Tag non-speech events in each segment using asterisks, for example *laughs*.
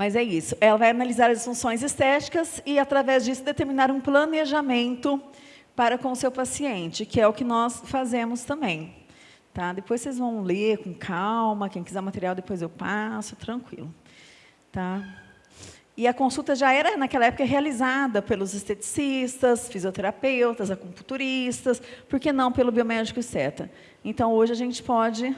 Mas é isso. Ela vai analisar as funções estéticas e, através disso, determinar um planejamento para com o seu paciente, que é o que nós fazemos também. Tá? Depois vocês vão ler com calma, quem quiser material depois eu passo, tranquilo. Tá? E a consulta já era, naquela época, realizada pelos esteticistas, fisioterapeutas, acupunturistas, por que não pelo biomédico esteta? Então, hoje a gente pode...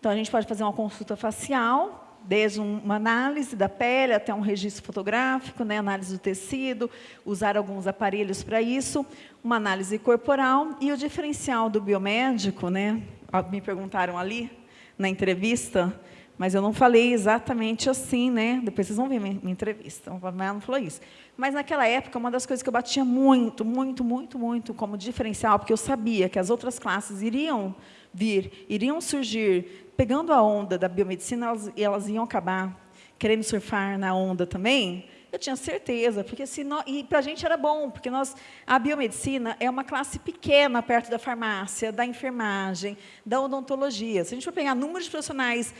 Então, a gente pode fazer uma consulta facial, desde uma análise da pele até um registro fotográfico, né, análise do tecido, usar alguns aparelhos para isso, uma análise corporal e o diferencial do biomédico, né, me perguntaram ali na entrevista, mas eu não falei exatamente assim, né? Depois vocês vão ver minha, minha entrevista, mas não falou isso. Mas naquela época, uma das coisas que eu batia muito, muito, muito, muito como diferencial, porque eu sabia que as outras classes iriam vir, iriam surgir pegando a onda da biomedicina, elas, elas iam acabar querendo surfar na onda também, eu tinha certeza, porque se nós, e para a gente era bom, porque nós, a biomedicina é uma classe pequena perto da farmácia, da enfermagem, da odontologia. Se a gente for pegar números de profissionais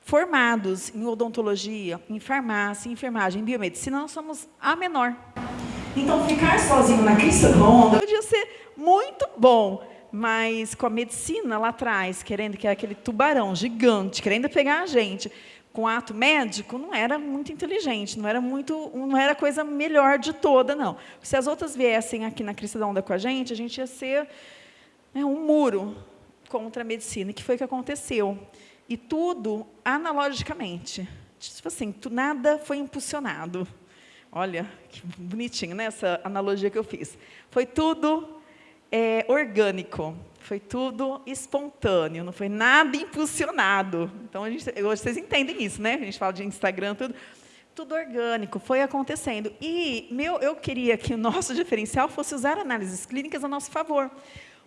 formados em odontologia, em farmácia, em enfermagem, em biomedicina, nós somos a menor. Então, ficar sozinho na crista da onda podia ser muito bom, mas com a medicina lá atrás, querendo que é aquele tubarão gigante, querendo pegar a gente, com ato médico, não era muito inteligente, não era muito, não era coisa melhor de toda, não. Se as outras viessem aqui na crista da onda com a gente, a gente ia ser né, um muro contra a medicina, que foi o que aconteceu. E tudo analogicamente. Tipo assim, nada foi impulsionado. Olha, que bonitinho, né, essa analogia que eu fiz. Foi tudo é, orgânico, foi tudo espontâneo, não foi nada impulsionado. Então, a gente, hoje vocês entendem isso, né? A gente fala de Instagram, tudo, tudo orgânico, foi acontecendo. E meu, eu queria que o nosso *laughs* diferencial fosse usar análises clínicas a nosso favor.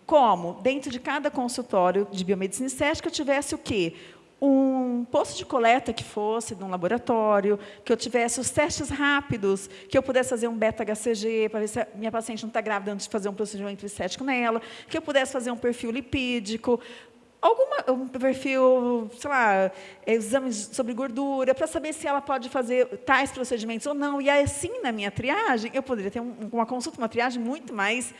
Como? Dentro de cada consultório de biomedicina estética, eu tivesse o quê? Um posto de coleta que fosse de um laboratório, que eu tivesse os testes rápidos, que eu pudesse fazer um beta-HCG para ver se a minha paciente não está grávida antes de fazer um procedimento estético nela, que eu pudesse fazer um perfil lipídico, alguma, um perfil, sei lá, exames sobre gordura, para saber se ela pode fazer tais procedimentos ou não. E assim, na minha triagem, eu poderia ter um, uma consulta, uma triagem muito mais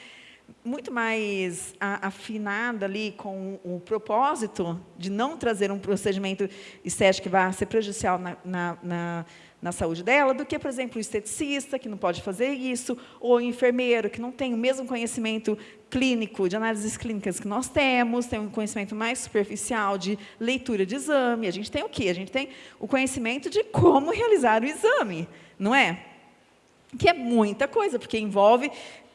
muito mais afinada ali com o propósito de não trazer um procedimento estético que vá ser prejudicial na, na, na, na, saúde dela, do que, por exemplo, o esteticista, que não pode fazer isso, ou o enfermeiro, que não tem o mesmo conhecimento clínico, de análises clínicas que nós temos, tem um conhecimento mais superficial de leitura de exame. A gente tem o quê? A gente tem o conhecimento de como realizar o exame, não é? Que é muita coisa, porque envolve,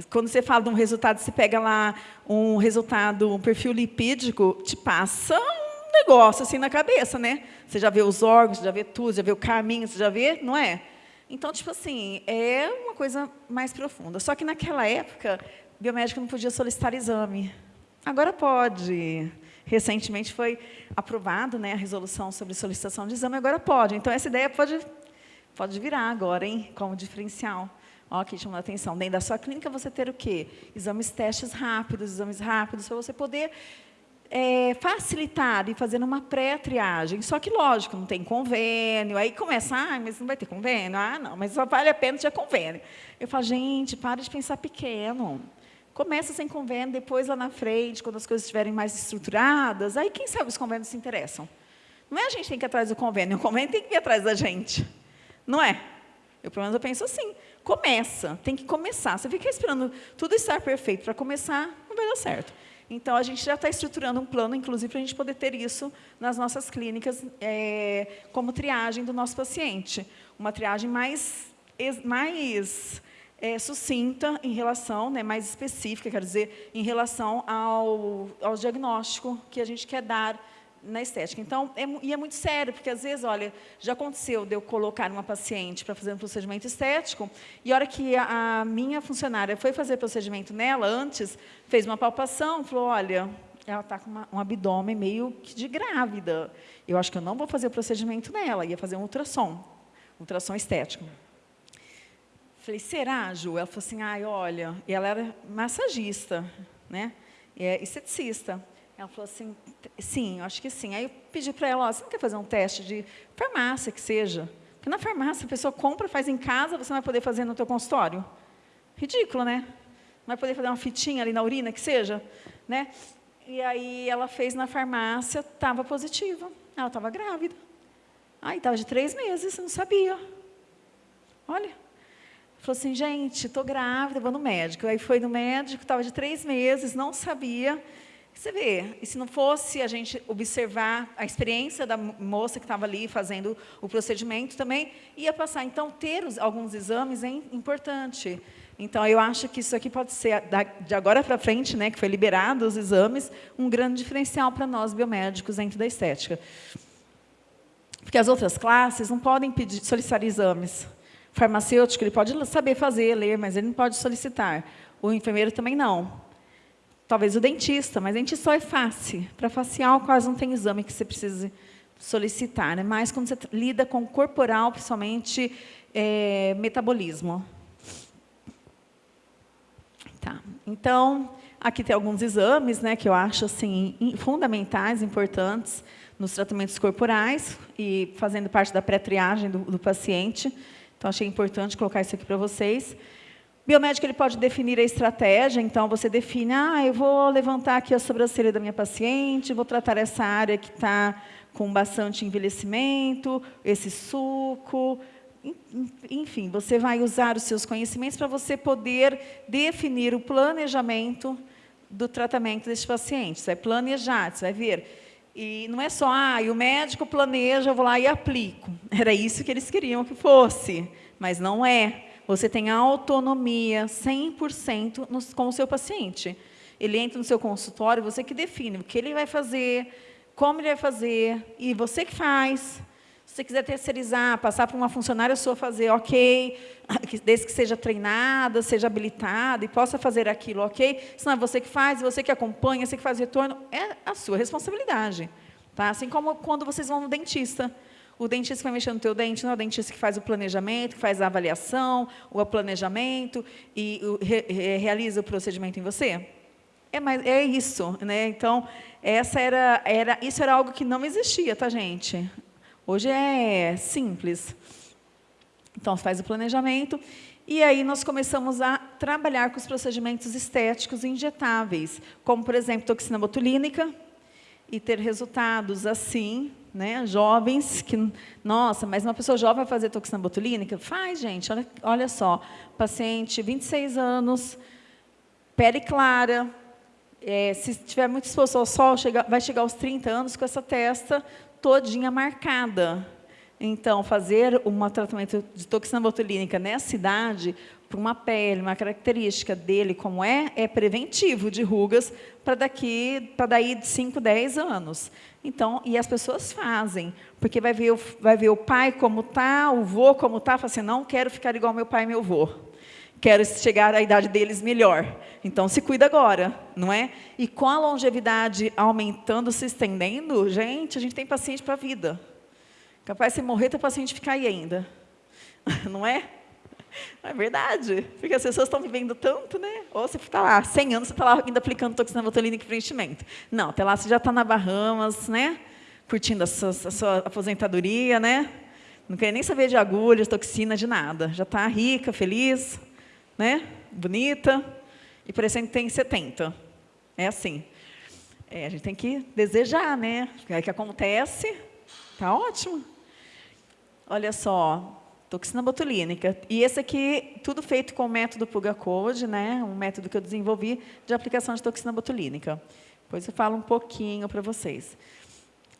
quando você fala de um resultado, você pega lá um resultado, um perfil lipídico, te passa um negócio assim na cabeça, né? Você já vê os órgãos, já vê tudo, já vê o caminho, você já vê, não é? Então, tipo assim, é uma coisa mais profunda. Só que naquela época, o biomédico não podia solicitar exame. Agora pode. Recentemente foi aprovado né, a resolução sobre solicitação de exame, agora pode. Então, essa ideia pode Pode virar agora, hein, como diferencial. Ó, que chamou a atenção. Dentro da sua clínica, você ter o quê? Exames testes rápidos, exames rápidos, para você poder é, facilitar e fazer uma pré-triagem. Só que, lógico, não tem convênio. Aí começa, ah, mas não vai ter convênio? Ah, não, mas só vale a pena ter convênio. Eu falo, gente, para de pensar pequeno. Começa sem convênio, depois lá na frente, quando as coisas estiverem mais estruturadas, aí quem sabe os convênios se interessam. Não é a gente que tem que ir atrás do convênio, o convênio tem que ir atrás da gente. Não é? Eu, pelo menos, eu penso assim. Começa, tem que começar. Você fica esperando tudo estar perfeito para começar, não vai dar certo. Então, a gente já está estruturando um plano, inclusive, para a gente poder ter isso nas nossas clínicas, é, como triagem do nosso paciente. Uma triagem mais, mais é, sucinta em relação, né, mais específica, quer dizer, em relação ao, ao diagnóstico que a gente quer dar na estética. Então, é, e é muito sério, porque às vezes, olha, já aconteceu de eu colocar uma paciente para fazer um procedimento estético, e a hora que a, a minha funcionária foi fazer procedimento nela, antes, fez uma palpação, falou, olha, ela está com uma, um abdômen meio que de grávida. Eu acho que eu não vou fazer o procedimento nela, ia fazer um ultrassom, ultrassom estético. Falei, será, Ju? Ela falou assim, ai, olha, e ela era massagista, né? É esteticista. Ela falou assim, sim, acho que sim. Aí eu pedi para ela, ó, você não quer fazer um teste de farmácia que seja? Porque na farmácia a pessoa compra, faz em casa, você não vai poder fazer no teu consultório. Ridículo, né? Não vai poder fazer uma fitinha ali na urina, que seja. Né? E aí ela fez na farmácia, estava positiva. Ela estava grávida. Aí estava de três meses, não sabia. Olha. Falou assim, gente, estou grávida, vou no médico. Aí foi no médico, estava de três meses, não sabia. Você vê, e se não fosse a gente observar a experiência da moça que estava ali fazendo o procedimento também, ia passar. Então, ter os, alguns exames é importante. Então, eu acho que isso aqui pode ser, de agora para frente, né, que foi liberado os exames, um grande diferencial para nós biomédicos dentro da estética. Porque as outras classes não podem pedir, solicitar exames. O farmacêutico, ele pode saber fazer, ler, mas ele não pode solicitar. O enfermeiro também não. Talvez o dentista, mas dentista só é face. Para facial, quase não tem exame que você precise solicitar. Né? Mas quando você lida com corporal, principalmente é, metabolismo. Tá. Então, aqui tem alguns exames né, que eu acho assim, fundamentais, importantes nos tratamentos corporais e fazendo parte da pré-triagem do, do paciente. Então, achei importante colocar isso aqui para vocês. Biomédico ele pode definir a estratégia, então você define, ah, eu vou levantar aqui a sobrancelha da minha paciente, vou tratar essa área que está com bastante envelhecimento, esse suco, enfim, você vai usar os seus conhecimentos para você poder definir o planejamento do tratamento desse paciente. Você vai planejar, você vai ver. E não é só, ah, e o médico planeja, eu vou lá e aplico. Era isso que eles queriam que fosse, mas não é. Você tem autonomia 100% no, com o seu paciente. Ele entra no seu consultório, você que define o que ele vai fazer, como ele vai fazer, e você que faz. Se você quiser terceirizar, passar para uma funcionária sua fazer, ok, *coughs* desde que seja treinada, seja habilitada e possa fazer aquilo, ok? Se não é você que faz, você que acompanha, você que faz retorno, é a sua responsabilidade. Tá? Assim como quando vocês vão no dentista. O dentista que vai mexer no teu dente não é o dentista que faz o planejamento, que faz a avaliação, o planejamento e re, re, realiza o procedimento em você? É, é isso. Né? Então, essa era, era, isso era algo que não existia, tá, gente? Hoje é simples. Então, faz o planejamento. E aí nós começamos a trabalhar com os procedimentos estéticos injetáveis, como, por exemplo, toxina botulínica, e ter resultados assim, né? jovens, que, nossa, mas uma pessoa jovem vai fazer toxina botulínica? Faz, gente, olha, olha só, paciente, 26 anos, pele clara, é, se tiver muito exposto ao sol, chega, vai chegar aos 30 anos com essa testa todinha marcada. Então, fazer um tratamento de toxina botulínica nessa idade, para uma pele, uma característica dele como é, é preventivo de rugas para daqui, para daí de 5, 10 anos. Então, e as pessoas fazem, porque vai ver o, vai ver o pai como está, o vô como está, fala assim, não quero ficar igual meu pai e meu vô quero chegar à idade deles melhor. Então, se cuida agora, não é? E com a longevidade aumentando, se estendendo, gente, a gente tem paciente para a vida. Capaz de morrer, tem paciente ficar aí ainda. *laughs* Não é? É verdade, porque as pessoas estão vivendo tanto, né? Ou você está lá, 100 anos, você está lá ainda aplicando toxina botulínica e preenchimento. Não, até lá você já está na Bahamas, né? Curtindo a sua, a sua aposentadoria, né? Não quer nem saber de agulhas, toxina, de nada. Já está rica, feliz, né? bonita, e parecendo que tem 70. É assim. É, a gente tem que desejar, né? O que acontece, tá ótimo. Olha só, toxina botulínica. E esse aqui, tudo feito com o método Puga Code, né? um método que eu desenvolvi de aplicação de toxina botulínica. Depois eu falo um pouquinho para vocês.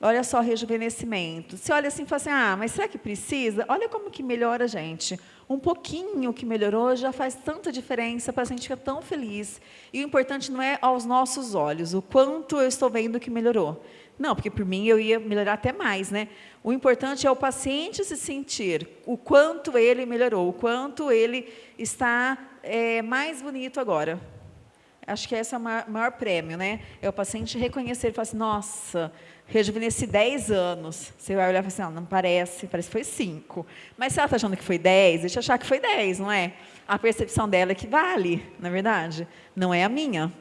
Olha só, rejuvenescimento. Você olha assim e fala assim, ah, mas será que precisa? Olha como que melhora, gente. Um pouquinho que melhorou já faz tanta diferença para a gente ficar tão feliz. E o importante não é aos nossos olhos, o quanto eu estou vendo que melhorou. Não, porque por mim eu ia melhorar até mais, né? O importante é o paciente se sentir o quanto ele melhorou, o quanto ele está é, mais bonito agora. Acho que esse é o maior, maior prêmio, né? É o paciente reconhecer e falar assim, nossa, rejuvenesci 10 anos. Você vai olhar e falar assim, não, não parece, parece que foi 5. Mas se ela está achando que foi 10, deixa eu achar que foi 10, não é? A percepção dela é que vale, na é verdade. Não é a minha.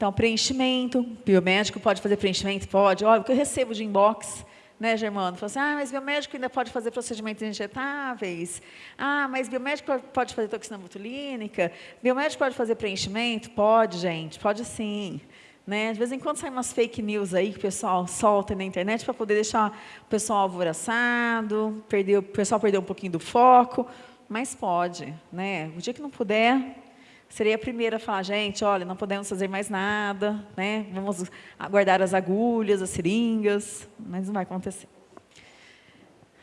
Então, preenchimento, biomédico pode fazer preenchimento? Pode. Olha, o que eu recebo de inbox né, Germano? Falou assim, ah, mas biomédico ainda pode fazer procedimentos injetáveis. Ah, mas biomédico pode fazer toxina botulínica. Biomédico pode fazer preenchimento? Pode, gente, pode sim. Né? De vez em quando saem umas fake news aí que o pessoal solta na internet para poder deixar o pessoal alvoroçado, perder, o pessoal perder um pouquinho do foco, mas pode. Né? O dia que não puder, seria a primeira a falar, gente, olha, não podemos fazer mais nada, né? vamos aguardar as agulhas, as seringas, mas não vai acontecer.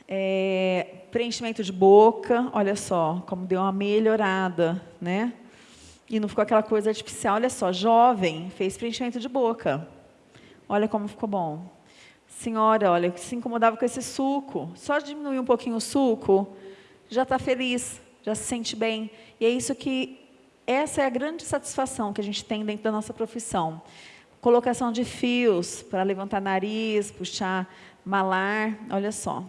É, preenchimento de boca, olha só, como deu uma melhorada, né? E não ficou aquela coisa artificial. Olha só, jovem, fez preenchimento de boca. Olha como ficou bom. Senhora, olha, se incomodava com esse suco. Só diminuir um pouquinho o suco, já está feliz, já se sente bem. E é isso que, essa é a grande satisfação que a gente tem dentro da nossa profissão. Colocação de fios para levantar nariz, puxar malar, olha só.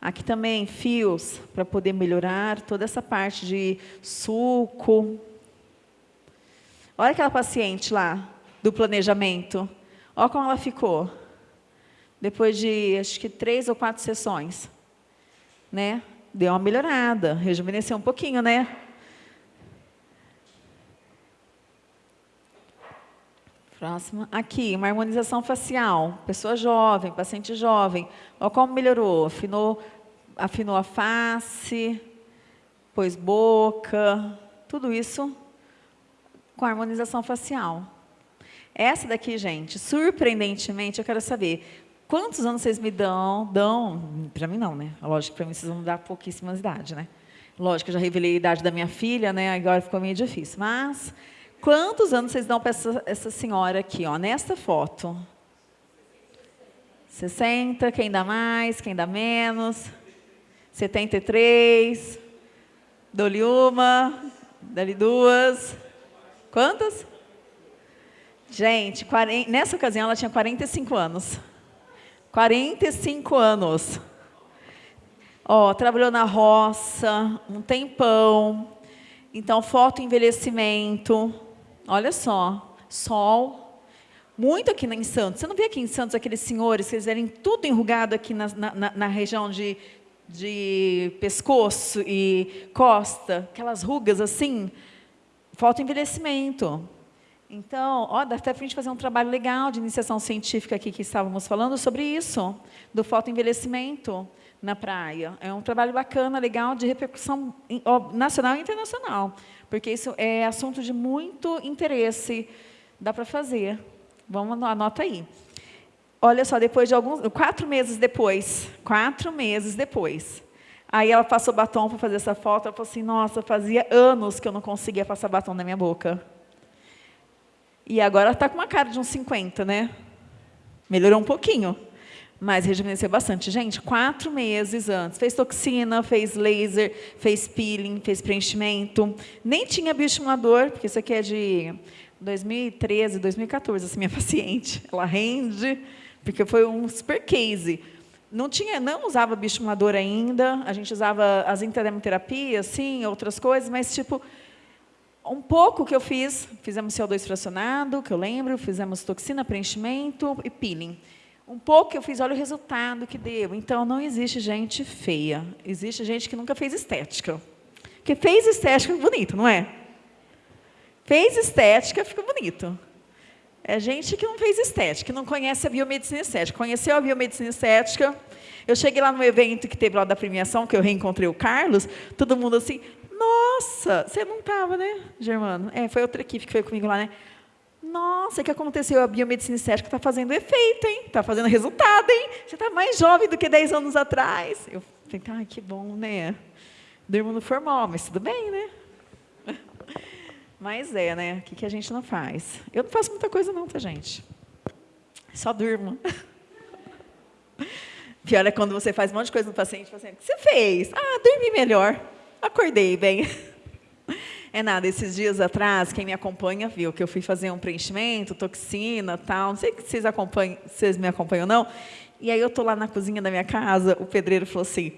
Aqui também fios para poder melhorar toda essa parte de suco. Olha aquela paciente lá do planejamento. Olha como ela ficou. Depois de, acho que, três ou quatro sessões. Né? Deu uma melhorada, rejuvenesceu um pouquinho, né? Próxima. Aqui, uma harmonização facial. Pessoa jovem, paciente jovem. Olha como melhorou. Afinou afinou a face, pôs boca, tudo isso com harmonização facial. Essa daqui, gente, surpreendentemente, eu quero saber, quantos anos vocês me dão? Dão, para mim não, né? Lógico que para mim vocês vão dar pouquíssimas idade, né? Lógico, eu já revelei a idade da minha filha, né? Agora ficou meio difícil. Mas, quantos anos vocês dão para essa, essa senhora aqui, ó, nesta foto? 60, quem dá mais, quem dá menos? 73. Dou-lhe uma, dá-lhe duas. Quantas? Gente, 40, nessa ocasião ela tinha 45 anos. 45 anos. Ó, trabalhou na roça um tempão. Então, foto envelhecimento. Olha só, sol. Muito aqui em Santos. Você não vê aqui em Santos aqueles senhores que eles eram tudo enrugado aqui na, na, na região de de pescoço e costa, aquelas rugas assim, falta envelhecimento. Então, ó, dá até para a gente fazer um trabalho legal de iniciação científica aqui que estávamos falando sobre isso, do fotoenvelhecimento na praia. É um trabalho bacana, legal, de repercussão nacional e internacional, porque isso é assunto de muito interesse, dá para fazer. Vamos, anota aí. Olha só, depois de alguns, quatro meses depois, quatro meses depois, aí ela passou batom para fazer essa foto, ela falou assim, nossa, fazia anos que eu não conseguia passar batom na minha boca. E agora está com uma cara de uns 50, né? Melhorou um pouquinho, mas rejuvenesceu bastante. Gente, quatro meses antes, fez toxina, fez laser, fez peeling, fez preenchimento, nem tinha bioestimulador, porque isso aqui é de 2013, 2014, essa minha *laughs* paciente, ela rende, porque foi um super case. Não, tinha, não usava bioestimulador ainda, a gente usava as interdemoterapias, sim, outras coisas, mas, tipo, um pouco que eu fiz, fizemos CO2 fracionado, que eu lembro, fizemos toxina, preenchimento e peeling. Um pouco que eu fiz, olha o resultado que deu. Então, não existe gente feia, existe gente que nunca fez estética. Porque fez estética, bonito, não é? Fez estética, fica bonito. É gente que não fez estética, que não conhece a biomedicina estética. Conheceu a biomedicina estética. Eu cheguei lá no evento que teve lá da premiação, que eu reencontrei o Carlos, todo mundo assim, nossa, você não estava, né, Germano? É, foi outra equipe que foi comigo lá, né? Nossa, o que aconteceu? A biomedicina estética está fazendo efeito, hein? Está fazendo resultado, hein? Você está mais jovem do que 10 anos atrás. Eu falei, ah, que bom, né? Durmo no formal, mas tudo bem, né? Mas é, né? O que, que a gente não faz? Eu não faço muita coisa não, tá, gente? Só durmo. Pior é quando você faz um monte de coisa no paciente, o paciente, o que você fez? Ah, dormi melhor. Acordei bem. É nada, esses dias atrás, quem me acompanha viu que eu fui fazer um preenchimento, toxina, tal. Não sei se vocês acompanham, vocês me acompanham ou não. E aí eu tô lá na cozinha da minha casa, o pedreiro falou assim: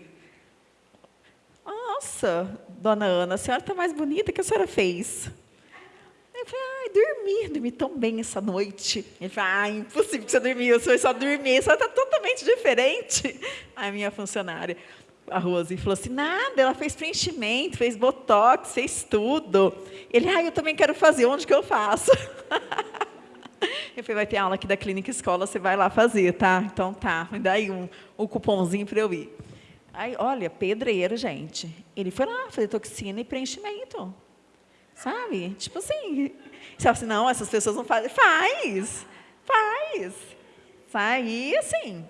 "Nossa, dona Ana, a senhora está mais bonita que a senhora fez". Eu falei, ai, dormi, dormi tão bem essa noite. Ele falou, ah, impossível que você dormiu, você foi só dormir, você está totalmente diferente. A minha funcionária, a Rose, falou assim, nada, ela fez preenchimento, fez botox, fez tudo. Ele, ah, eu também quero fazer, onde que eu faço? *laughs* Eu falei, vai ter aula aqui da clínica escola, você vai lá fazer, tá? Então tá, me dá aí um, um cupomzinho para eu ir. Aí, olha, pedreiro, gente. Ele foi lá fazer toxina e preenchimento. Sabe? Tipo assim. Você fala assim, não, essas pessoas não fazem. Faz! Faz! Sai assim.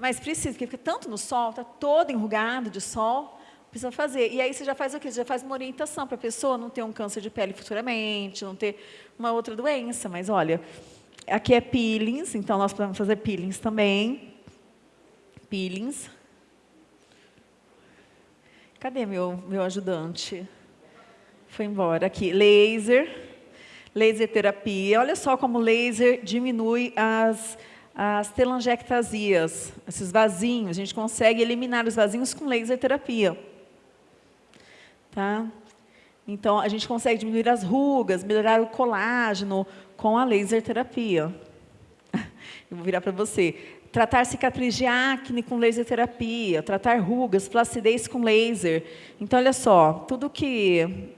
Mas precisa, porque fica tanto no sol, está todo enrugado de sol, precisa fazer. E aí você já faz o quê? Você já faz uma orientação para a pessoa não ter um câncer de pele futuramente, não ter uma outra doença. Mas olha, aqui é peelings, então nós podemos fazer peelings também. Peelings. Cadê meu, meu ajudante? Foi embora. Aqui, laser. Laser terapia. Olha só como laser diminui as, as telangiectasias, esses vasinhos. A gente consegue eliminar os vasinhos com laser terapia. Tá? Então, a gente consegue diminuir as rugas, melhorar o colágeno com a laser terapia. *laughs* Eu vou virar para você. Tratar cicatriz de acne com laser terapia, tratar rugas, flacidez com laser. Então, olha só, tudo que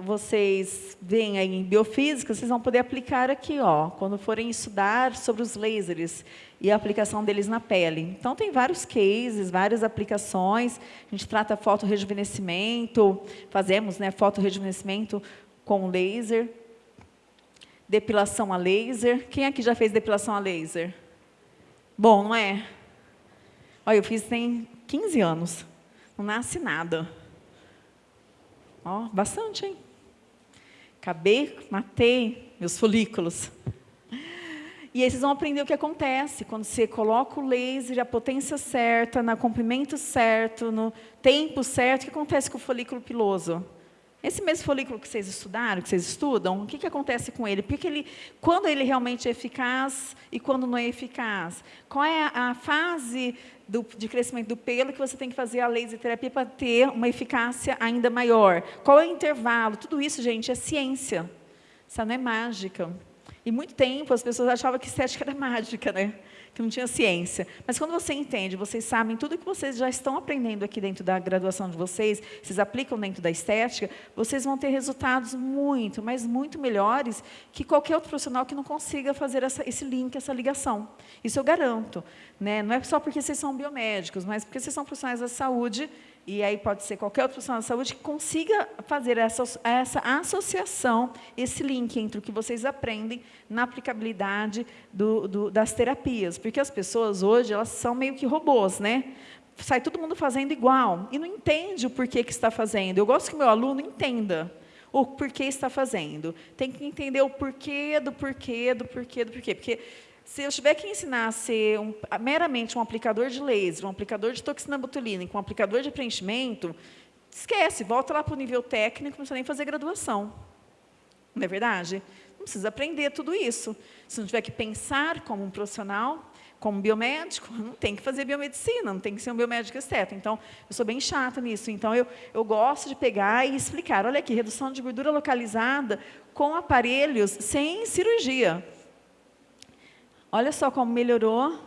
vocês veem aí em biofísica, vocês vão poder aplicar aqui, ó, quando forem estudar sobre os lasers e a aplicação deles na pele. Então, tem vários cases, várias aplicações. A gente trata fotorrejuvenescimento, fazemos né, fotorrejuvenescimento com laser depilação a laser. Quem aqui já fez depilação a laser? Bom, não é? Olha, eu fiz tem 15 anos. Não nasce nada. Ó, bastante, hein? Acabei, matei meus folículos. E aí vocês vão aprender o que acontece quando você coloca o laser, a potência certa, no comprimento certo, no tempo certo, o que acontece com o folículo piloso? Esse mesmo folículo que vocês estudaram, que vocês estudam, o que, que acontece com ele? Porque ele, quando ele realmente é eficaz e quando não é eficaz? Qual é a, fase do, de crescimento do pelo que você tem que fazer a laser terapia para ter uma eficácia ainda maior? Qual é o intervalo? Tudo isso, gente, é ciência. Isso não é mágica. E muito tempo as pessoas achavam que estética era *laughs* mágica, né? Que não tinha ciência. Mas quando você entende, vocês sabem tudo que vocês já estão aprendendo aqui dentro da graduação de vocês, vocês aplicam dentro da estética, vocês vão ter resultados muito, mas muito melhores que qualquer outro profissional que não consiga fazer essa, esse link, essa ligação. Isso eu garanto. Né? Não é só porque vocês são biomédicos, mas porque vocês são profissionais da saúde e aí pode ser qualquer outro profissional da saúde que consiga fazer essa, essa associação, esse link entre o que vocês aprendem na aplicabilidade do, do, das terapias. Porque as pessoas hoje, elas são meio que robôs, né? Sai todo mundo fazendo igual e não entende o porquê que está fazendo. Eu gosto que meu aluno entenda o porquê está fazendo. Tem que entender o porquê do porquê, do porquê, do porquê. Porque se eu tiver que ensinar a ser um, meramente um aplicador de laser, um aplicador de toxina botulínica, um aplicador de preenchimento, esquece, volta lá para o nível técnico, não precisa nem fazer graduação. Não é verdade? Não precisa aprender tudo isso. Se não tiver que pensar como um profissional, como biomédico, não tem que fazer biomedicina, não tem que ser um biomédico esteta. Então, eu sou bem chata nisso. Então, eu, eu gosto de pegar e explicar. Olha aqui, redução de gordura localizada com aparelhos sem cirurgia. Olha só como melhorou.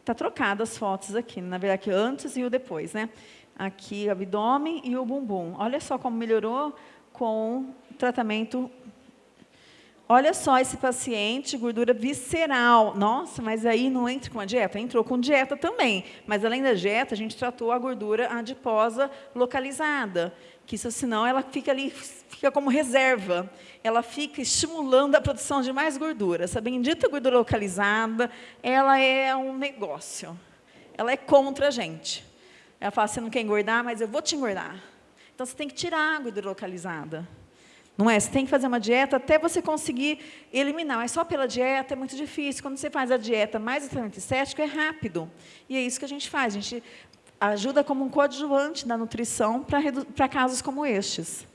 Está trocado as fotos aqui, na verdade, aqui antes e o depois, né? Aqui o abdômen e o bumbum. Olha só como melhorou com tratamento. Olha só esse paciente, gordura visceral. Nossa, mas aí não entra com a dieta? Entrou com dieta também. Mas além da dieta, a gente tratou a gordura adiposa localizada que isso senão ela fica ali, fica como reserva. Ela fica estimulando a produção de mais gordura. Essa bendita gordura localizada, ela é um negócio. Ela é contra a gente. Ela fala, você não quer engordar, mas eu vou te engordar. Então, você tem que tirar a gordura localizada. Não é? Você tem que fazer uma dieta até você conseguir eliminar. Mas só pela dieta é muito difícil. Quando você faz a dieta mais o tratamento estético, é rápido. E é isso que a gente faz. A gente ajuda como um coadjuvante da nutrição para casos como estes.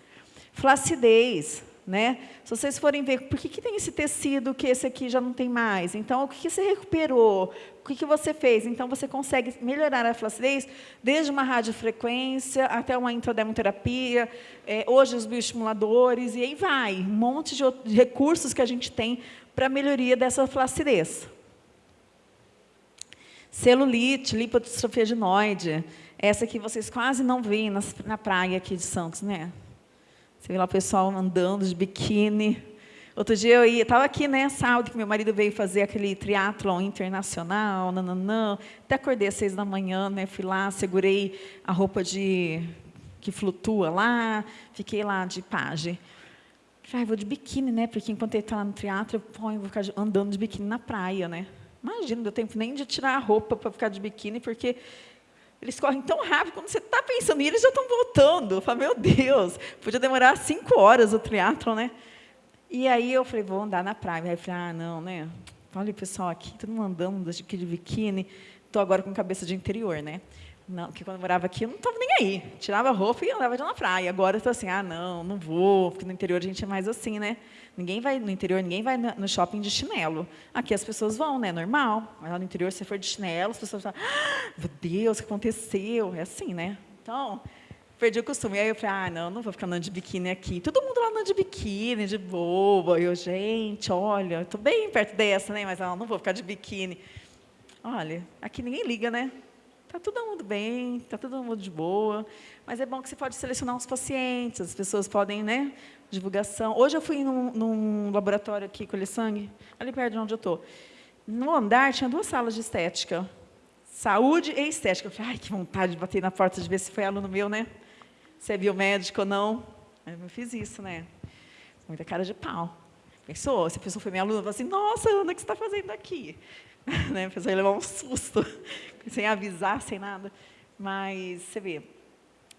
Flacidez. Né? Se vocês forem ver, por que, que tem esse tecido que esse aqui já não tem mais? Então, o que, que você recuperou? O que, que você fez? Então, você consegue melhorar a flacidez desde uma radiofrequência até uma intradermoterapia, é, hoje os bioestimuladores, e aí vai. Um monte de, de recursos que a gente tem para melhoria dessa flacidez. Celulite, lipodistrofia adenoide. Essa aqui vocês quase não veem na, praia aqui de Santos, né? Você vê lá o pessoal andando de biquíni. Outro dia eu estava aqui, né, sábado, que meu marido veio fazer aquele triatlon internacional, nananã. Até acordei às seis da manhã, né, fui lá, segurei a roupa de que flutua lá, fiquei lá de. Falei, ah, vou de biquíni, né, porque enquanto ele está lá no triatlo, eu vou ficar andando de biquíni na praia, né. Imagina, não deu tempo nem de tirar a roupa para ficar de biquíni, porque eles correm tão rápido, quando você está pensando, e eles já estão voltando. Eu falo, meu Deus, podia demorar cinco horas o triatlon, né? E aí eu falei, vou andar na praia. Aí eu falei, ah, não, né? Olha o pessoal aqui, todo mundo andando aqui de biquíni. Estou agora com cabeça de interior, né? Não, porque quando eu morava aqui, eu não estava nem aí. Tirava a roupa e andava na praia. Agora estou assim, ah, não, não vou, porque no interior a gente é mais assim, né? Ninguém vai no interior, ninguém vai no shopping de chinelo. Aqui as pessoas vão, né? Normal. Mas lá no interior, se for de chinelo, as pessoas falam, ah, meu Deus, o que aconteceu? É assim, né? Então, perdi o costume. Aí eu falei, ah, não, não vou ficar andando de biquíni aqui. Todo mundo lá andando de biquíni, de boba. E eu, gente, olha, estou bem perto dessa, né? Mas não, não vou ficar de biquíni. Olha, aqui ninguém liga, né? Está todo mundo bem, está todo mundo de boa, mas é bom que você pode selecionar os pacientes, as pessoas podem, né, divulgação. Hoje eu fui num, num laboratório aqui, colher sangue, ali perto de onde eu estou. No andar tinha duas salas de estética, saúde e estética. Eu falei, ai, que vontade de bater na porta de ver se foi aluno meu, né? Se é biomédico ou não. Eu fiz isso, né? Muita cara de pau. Pensou? Se a pessoa foi minha aluna, eu falei assim, nossa, Ana, o que você está fazendo aqui? *laughs* né? A pessoa ia levar um susto, *laughs* sem avisar, sem nada. Mas, você vê,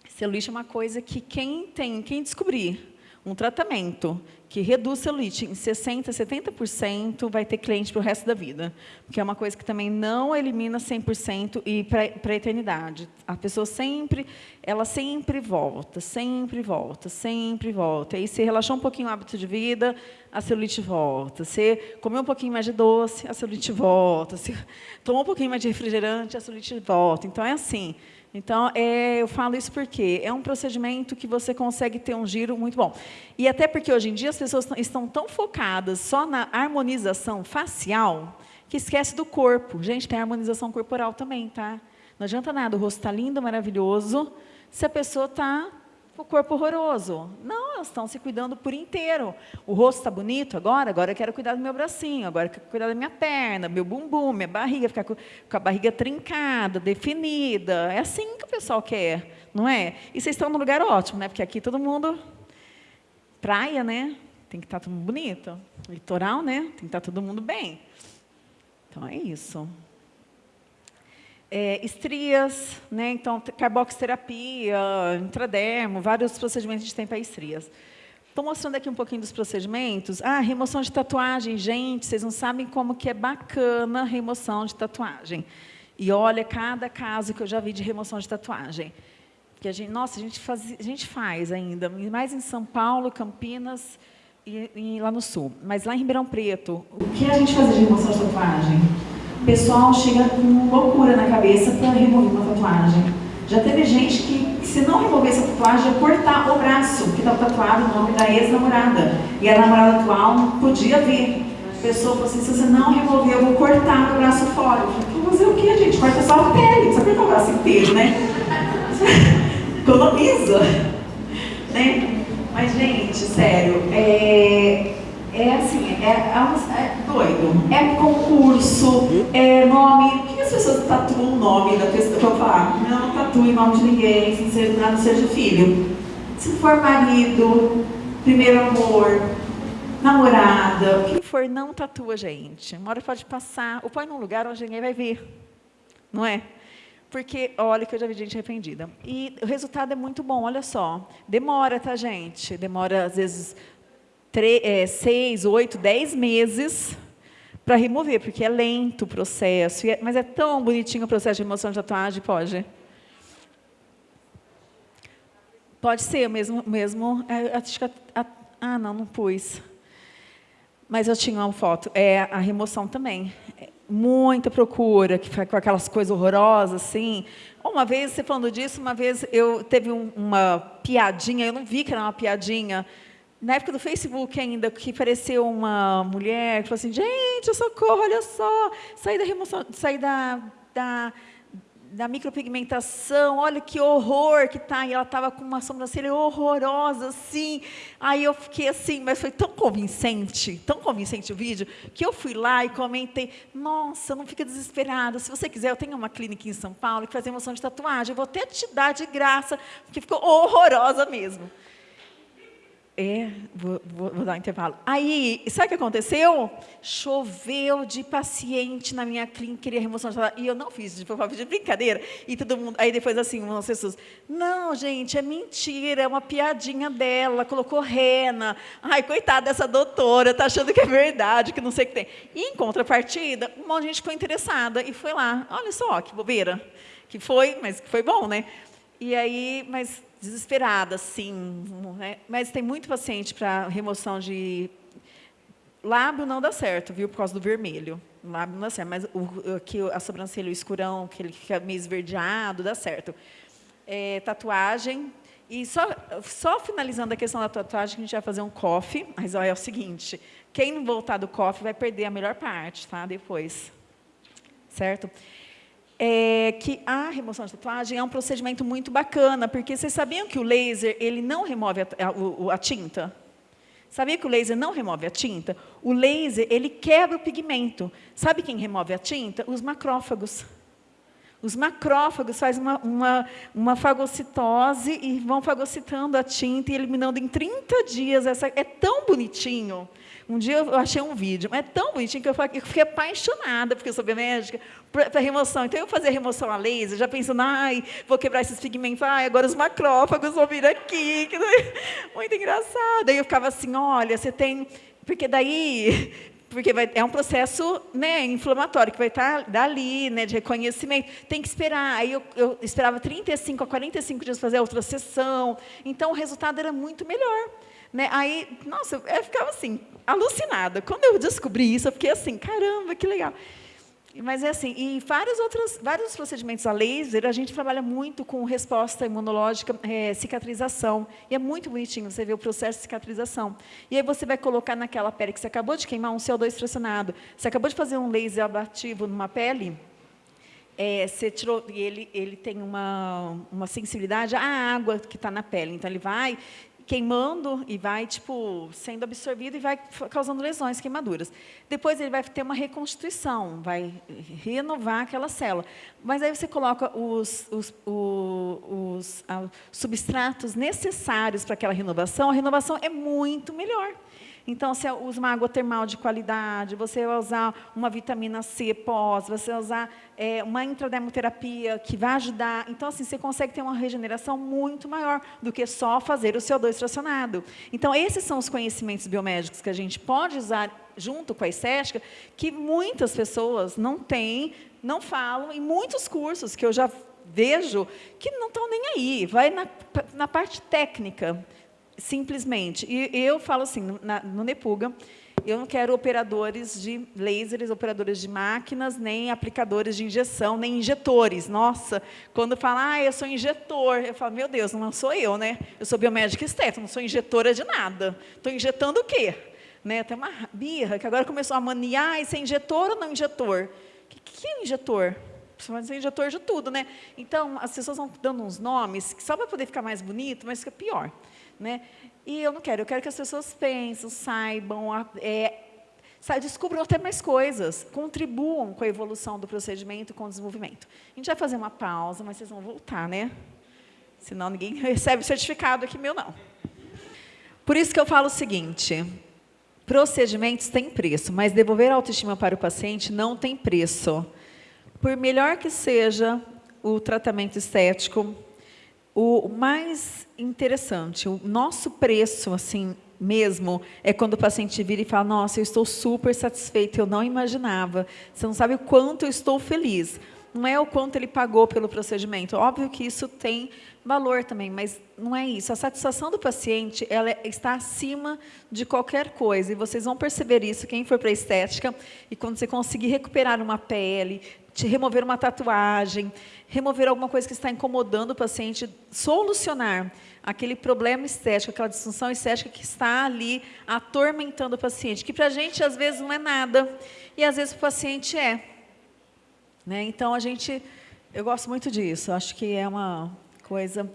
celulite é uma coisa que quem tem, quem descobrir um tratamento que reduz celulite em 60%, 70%, vai ter cliente para o resto da vida. Porque é uma coisa que também não elimina 100% e para a eternidade. A pessoa sempre, ela sempre volta, sempre volta, sempre volta. E se relaxou um pouquinho o hábito de vida, a celulite volta. Se comeu um pouquinho mais de doce, a celulite volta. Se *laughs* tomou um pouquinho mais de refrigerante, a celulite volta. Então, é assim. Então, é, eu falo isso porque é um procedimento que você consegue ter um giro muito bom. E até porque, hoje em dia, as pessoas estão tão focadas só na harmonização facial que esquece do corpo. Gente, tem harmonização corporal também, tá? Não adianta nada, o rosto está lindo, maravilhoso, se a pessoa está o corpo horroroso. Não, elas estão se cuidando por inteiro. O rosto está bonito agora, agora eu quero cuidar do meu bracinho, agora eu quero cuidar da minha perna, meu bumbum, minha barriga, ficar com, a barriga trincada, definida. É assim que o pessoal quer, não é? E vocês estão no lugar ótimo, né? Porque aqui todo mundo... Praia, né? Tem que estar tá todo mundo bonito. Litoral, né? Tem que estar tá todo mundo bem. Então, é isso é, estrias, né? então carboxterapia, intradermo, vários procedimentos de tem para estrias. Estou mostrando aqui um pouquinho dos procedimentos. Ah, remoção de tatuagem. Gente, vocês não sabem como que é bacana a remoção de tatuagem. E olha, cada caso que eu já vi de remoção de tatuagem. Que a gente, nossa, a gente, faz, a gente faz ainda, mais em São Paulo, Campinas e, e lá no Sul. Mas lá em Ribeirão Preto, o que a gente faz de remoção de tatuagem? O pessoal chega com loucura na cabeça para remover uma tatuagem. Já teve gente que, se não remover essa tatuagem, ia cortar o braço, que estava tatuado o nome da ex-namorada. E a namorada atual podia ver. A pessoa falou assim, se você não remover, eu vou cortar o braço fora. Eu falei, fazer o que, gente? Corta só a pele, não cortar o braço inteiro, né? *laughs* Economiza. Né? Mas, gente, sério, é, é assim, é, é, é, doido. É concurso, é nome. Por que as pessoas tatuam o nome da pessoa? Eu falar, não tatue o nome de ninguém, se seja, nada seja filho. Se for marido, primeiro amor, namorada, o que for, não tatua, gente. Uma hora pode passar, ou põe num lugar onde ninguém vai ver. Não é? Porque, olha que eu já vi gente arrependida. E o resultado é muito bom, olha só. Demora, tá, gente? Demora, às vezes, é, seis, oito, dez meses para remover, porque é lento o processo, é, mas é tão bonitinho o processo de remoção de tatuagem, pode? Pode ser, mesmo, mesmo é, a, a, Ah, não, não pus. Mas eu tinha uma foto. É a remoção também. É muita procura, que com aquelas coisas horrorosas, assim. Uma vez, você falando disso, uma vez eu teve um, uma piadinha, eu não vi que era uma piadinha, na época do Facebook ainda, que apareceu uma mulher que falou assim, gente, socorro, olha só, saí da remoção, saí da, da da micropigmentação, olha que horror que tá, e ela estava com uma sobrancelha horrorosa, assim, aí eu fiquei assim, mas foi tão convincente, tão convincente o vídeo, que eu fui lá e comentei, nossa, não fica desesperada, se você quiser, eu tenho uma clínica em São Paulo que faz emoção de tatuagem, eu vou até te dar de graça, porque ficou horrorosa mesmo. É, vou, vou, vou, dar um intervalo. Aí, sabe o que aconteceu? Choveu de paciente na minha clínica, queria remoção de E eu não fiz, de, de brincadeira. E todo mundo, aí depois assim, umas pessoas, não, gente, é mentira, é uma piadinha dela, colocou rena. Ai, coitada dessa doutora, tá achando que é verdade, que não sei o que tem. E em contrapartida, um monte de gente ficou interessada e foi lá. Olha só, que bobeira. Que foi, mas que foi bom, né? E aí, mas desesperada, sim. Né? Mas tem muito paciente para remoção de... Lábio não dá certo, viu? Por causa do vermelho. Lábio não dá certo, mas o, aqui, a sobrancelha, o escurão, que ele fica meio esverdeado, dá certo. É, tatuagem. E só, só finalizando a questão da tatuagem, a gente vai fazer um coffee, mas olha, é o seguinte, quem voltar do coffee vai perder a melhor parte, tá? Depois. Certo? É que a remoção de tatuagem é um procedimento muito bacana, porque vocês sabiam que o laser ele não remove a, a, a tinta? Sabia que o laser não remove a tinta? O laser ele quebra o pigmento. Sabe quem remove a tinta? Os macrófagos. Os macrófagos fazem uma, uma, uma, fagocitose e vão fagocitando a tinta e eliminando em 30 dias. Essa, é tão bonitinho. Um dia eu achei um vídeo, mas é tão bonitinho que eu, fiquei apaixonada, porque eu sou biomédica, para remoção. Então, eu fazia remoção a laser, já pensando, ai, vou quebrar esses pigmentos, ai, agora os macrófagos vão vir aqui. *laughs* Muito engraçado. Aí eu ficava assim, olha, você tem... Porque daí porque vai, é um processo né, inflamatório que vai estar dali, né, de reconhecimento. Tem que esperar. Aí eu, eu esperava 35 a 45 dias para fazer a outra sessão. Então, o resultado era muito melhor. Né? Aí, nossa, eu ficava assim, alucinada. Quando eu descobri isso, eu fiquei assim, caramba, que legal. Mas é assim, e vários outros, vários procedimentos a laser, a gente trabalha muito com resposta imunológica, é, cicatrização. E é muito bonitinho você ver o processo de cicatrização. E aí você vai colocar naquela pele que você acabou de queimar um CO2 fracionado, você acabou de fazer um laser ablativo numa pele, é, você tirou, e ele, ele tem uma, uma sensibilidade à água que está na pele. Então, ele vai queimando e vai tipo sendo absorvido e vai causando lesões, queimaduras. Depois ele vai ter uma reconstituição, vai renovar aquela célula. Mas aí você coloca os, os, os, os ah, substratos necessários para aquela renovação, a renovação é muito melhor. Então, você usa uma água termal de qualidade, você vai usar uma vitamina C pós, você vai usar é, uma intradermoterapia que vai ajudar. Então, assim, você consegue ter uma regeneração muito maior do que só fazer o CO2 fracionado. Então, esses são os conhecimentos biomédicos que a gente pode usar junto com a estética, que muitas pessoas não têm, não falam, em muitos cursos que eu já vejo que não estão nem aí, vai na, na parte técnica simplesmente. E eu falo assim, na, no Nepuga, eu não quero operadores de lasers, operadores de máquinas, nem aplicadores de injeção, nem injetores. Nossa, quando fala, ah, eu sou injetor, eu falo, meu Deus, não sou eu, né? Eu sou biomédica estética, não sou injetora de nada. Estou injetando o quê? Né? Tem uma birra que agora começou a maniar, e ser injetor ou não injetor? O que, que é injetor? Precisa ser injetor de tudo, né? Então, as pessoas vão dando uns nomes, só para poder ficar mais bonito, mas fica pior. Né? E eu não quero, eu quero que as pessoas pensem, saibam, é, descubram até mais coisas, contribuam com a evolução do procedimento, com o desenvolvimento. A gente vai fazer uma pausa, mas vocês vão voltar, né? Senão ninguém *laughs* recebe certificado aqui meu, não. Por isso que eu falo o seguinte, procedimentos têm preço, mas devolver a autoestima para o paciente não tem preço. Por melhor que seja o tratamento estético, o mais interessante, o nosso preço, assim, mesmo, é quando o paciente vira e fala, nossa, eu estou super satisfeito, eu não imaginava, você não sabe o quanto eu estou feliz. não é o quanto ele pagou pelo procedimento. Óbvio que isso tem valor também, mas não é isso. A satisfação do paciente ela é, está acima de qualquer coisa. E vocês vão perceber isso, quem for para a estética, e quando você conseguir recuperar uma pele, te remover uma tatuagem, remover alguma coisa que está incomodando o paciente, solucionar aquele problema estético, aquela disfunção estética que está ali atormentando o paciente, que para a gente às vezes não é nada, e às vezes o paciente é. Né? Então, a gente, eu gosto muito disso, acho que é uma coisa...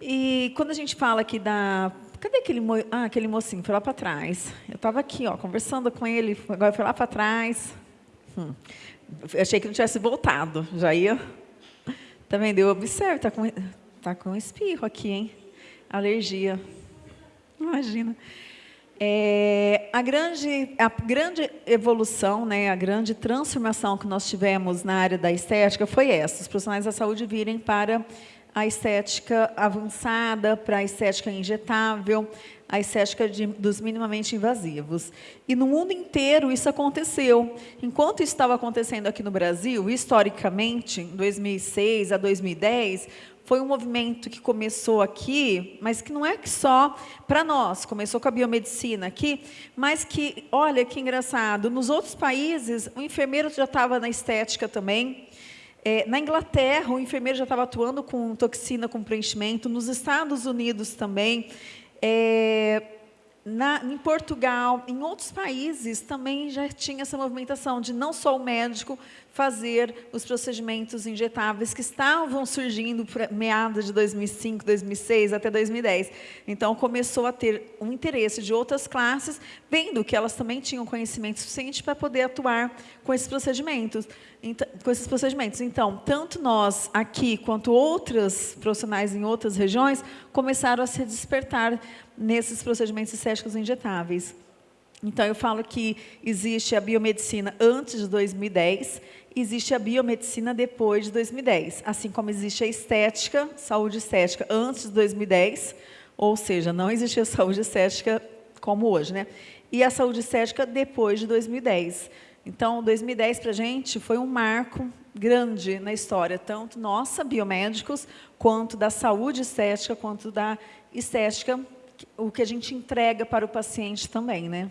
E quando a gente fala aqui da... Cadê aquele, mo... ah, aquele mocinho? Foi lá para trás. Eu estava aqui, ó, conversando com ele, agora foi lá para trás. Hum. Achei que não tivesse voltado, já ia... Tá vendo? Eu observo, está com, tá com espirro aqui, hein? Alergia. Imagina. É, a, grande, a grande evolução, né, a grande transformação que nós tivemos na área da estética foi essa, os profissionais da saúde virem para a estética avançada, para a estética injetável, a estética de, dos minimamente invasivos. E no mundo inteiro isso aconteceu. Enquanto estava acontecendo aqui no Brasil, historicamente, em 2006 a 2010, foi um movimento que começou aqui, mas que não é que só para nós, começou com a biomedicina aqui, mas que, olha que engraçado, nos outros países, o enfermeiro já estava na estética também, é, na Inglaterra, o enfermeiro já estava atuando com toxina com preenchimento, nos Estados Unidos também, é, na, em Portugal, em outros países, também já tinha essa movimentação de não só o médico fazer os procedimentos injetáveis que estavam surgindo meados de 2005, 2006 até 2010. Então, começou a ter um interesse de outras classes, vendo que elas também tinham conhecimento suficiente para poder atuar com esses procedimentos. Então, com esses procedimentos. Então, tanto nós aqui, quanto outros profissionais em outras regiões, começaram a se despertar nesses procedimentos estéticos injetáveis. Então, eu falo que existe a biomedicina antes de 2010, existe a biomedicina depois de 2010, assim como existe a estética, saúde estética antes de 2010, ou seja, não existia *laughs* saúde estética como hoje, né? E a saúde estética depois de 2010. Então, 2010 para a gente foi um marco grande na história, tanto nossa, biomédicos, quanto da saúde estética, quanto da estética, o que a gente entrega para o paciente também, né?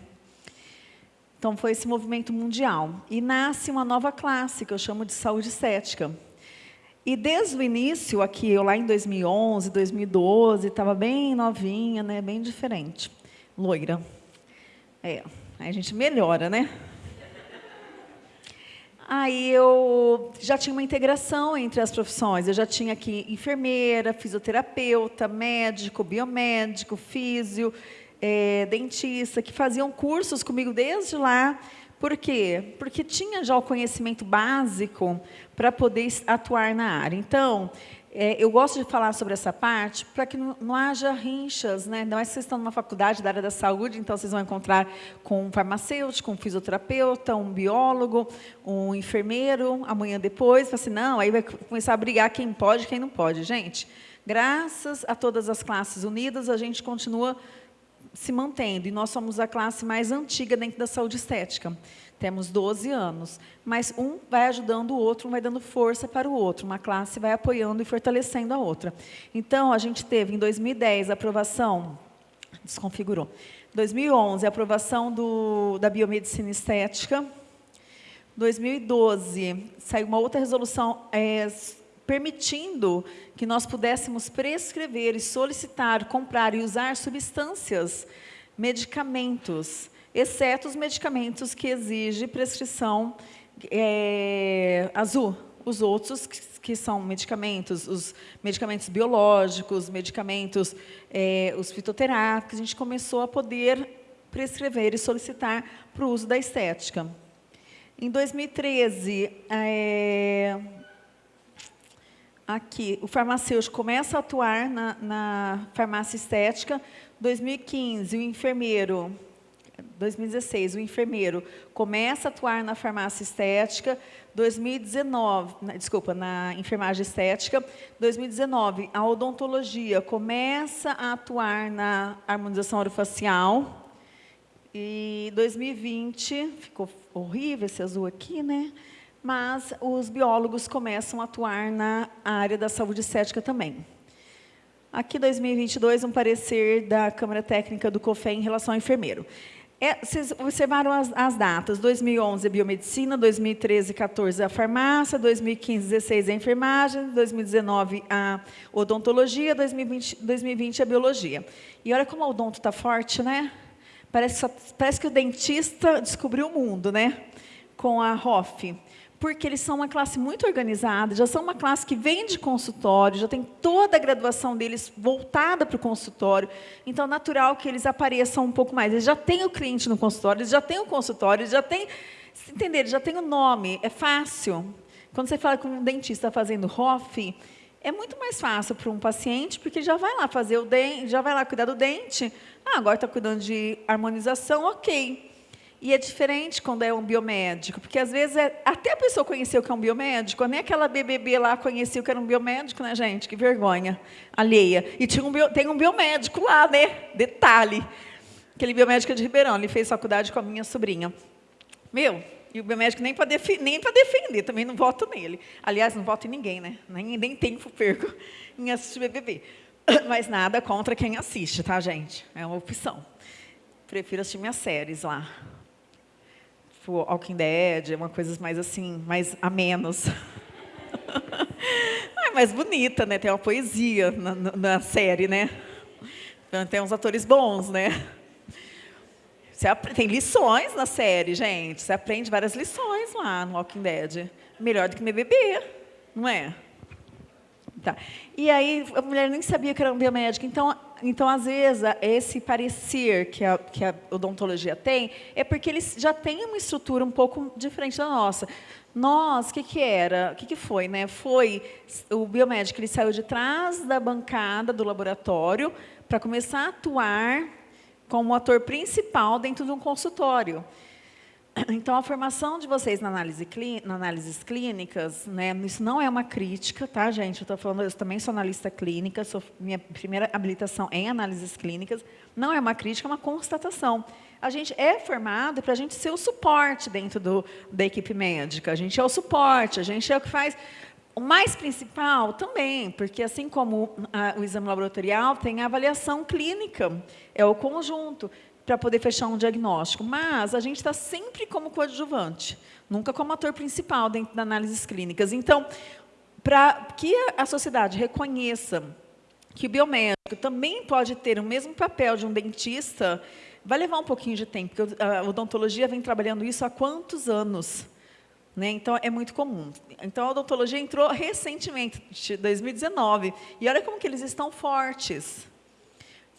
Então, foi esse movimento mundial. E nasce uma nova classe, que eu chamo de saúde estética. E desde o início, aqui, eu lá em 2011, 2012, estava bem novinha, né, bem diferente. Loira. É, aí a gente melhora, né? Aí eu já tinha uma integração entre as profissões. Eu já tinha aqui enfermeira, fisioterapeuta, médico, biomédico, físio, é, dentista, que faziam cursos comigo desde lá. Por quê? Porque tinha já o conhecimento básico para poder atuar na área. Então, é, eu gosto de falar sobre essa parte para que não, não, haja rinchas, né? Não é que vocês estão numa faculdade da área da saúde, então vocês vão encontrar com um farmacêutico, um fisioterapeuta, um biólogo, um enfermeiro, amanhã depois, assim, não, aí vai começar a brigar quem pode e quem não pode. Gente, graças a todas as classes unidas, a gente continua se mantendo. E nós somos a classe mais antiga dentro da saúde estética. Temos 12 anos. Mas um vai ajudando o outro, um vai dando força para o outro. Uma classe vai apoiando e fortalecendo a outra. Então, a gente teve, em 2010, a aprovação... Desconfigurou. 2011, a aprovação do, da biomedicina estética. 2012, saiu uma outra resolução é, permitindo que nós pudéssemos prescrever e solicitar, comprar e usar substâncias, medicamentos, exceto os medicamentos que exigem prescrição é, azul. Os outros, que, que, são medicamentos, os medicamentos biológicos, medicamentos, é, os fitoterápicos, a gente começou a poder prescrever e solicitar para o uso da estética. Em 2013, é, aqui, o farmacêutico começa a atuar na, na farmácia estética. 2015, o enfermeiro 2016, o enfermeiro começa a atuar na farmácia estética, 2019, desculpa, na enfermagem estética, 2019, a odontologia começa a atuar na harmonização orofacial, e 2020, ficou horrível esse azul aqui, né? Mas os biólogos começam a atuar na área da saúde estética também. Aqui, 2022, um parecer da Câmara Técnica do COFEM em relação ao enfermeiro. É, vocês observaram as, as, datas, 2011 a biomedicina, 2013 14 a farmácia, 2015 16 a enfermagem, 2019 a odontologia, 2020, 2020 a biologia. E olha como o odonto está forte, né? Parece, parece que o dentista descobriu o mundo, né? Com a ROF porque eles são uma classe muito organizada, já são uma classe que vem de consultório, já tem toda a graduação deles voltada para o consultório, então é natural que eles apareçam um pouco mais. Eles já têm o cliente no consultório, eles já têm o consultório, eles já têm, entender, eles já têm o nome, é fácil. Quando você fala com um dentista fazendo ROF, é muito mais fácil para um paciente, porque já vai lá fazer o dente, já vai lá cuidar do dente, ah, agora está cuidando de harmonização, ok. E é diferente quando é um biomédico, porque às vezes é, até a pessoa conheceu que é um biomédico, nem aquela BBB lá conheceu que era um biomédico, né, gente? Que vergonha alheia. E tinha um bio, tem um biomédico lá, né? Detalhe. Aquele biomédico é de Ribeirão, ele fez faculdade com a minha sobrinha. Meu, e o biomédico nem para defi defender, também não voto nele. Aliás, não voto em ninguém, né? Nem, nem tempo perco *laughs* em assistir BBB. *coughs* Mas nada contra quem assiste, tá, gente? É uma opção. Prefiro assistir minhas séries lá tipo Walking Dead, uma coisa mais assim, mais a menos. é mais bonita, né? Tem uma poesia na, na série, né? Tem uns atores bons, né? Você tem lições na série, gente. Você aprende várias lições lá no Walking Dead. Melhor do que me beber, não é? Tá. E aí a mulher nem sabia que era um biomédico. Então, então às vezes, esse parecer que a, que a odontologia tem é porque eles já têm uma estrutura um pouco diferente da nossa. Nós, o que, que era? O que, que foi? Né? Foi o biomédico, ele saiu de trás da bancada do laboratório para começar a atuar como ator principal dentro de um consultório. *clears throat* Então, a formação de vocês na análise análises clínicas, né, isso não é uma crítica, tá, gente? Eu estou falando, eu também sou analista clínica, sou, minha primeira habilitação em análises clínicas. Não é uma crítica, é uma constatação. A gente é formado para a gente ser o suporte dentro do, da equipe médica. A gente é o suporte, a gente é o que faz... O mais principal também, porque assim como a, o exame laboratorial, tem a avaliação clínica, é o conjunto para poder fechar um diagnóstico. Mas a gente está sempre como coadjuvante, nunca como ator principal dentro das análises clínicas. Então, para que a sociedade reconheça que o biomédico também pode ter o mesmo papel de um dentista, vai levar um pouquinho de tempo, porque a odontologia vem trabalhando isso há quantos anos? Né? Então, é muito comum. Então, a odontologia entrou recentemente, em 2019, e olha como que eles estão fortes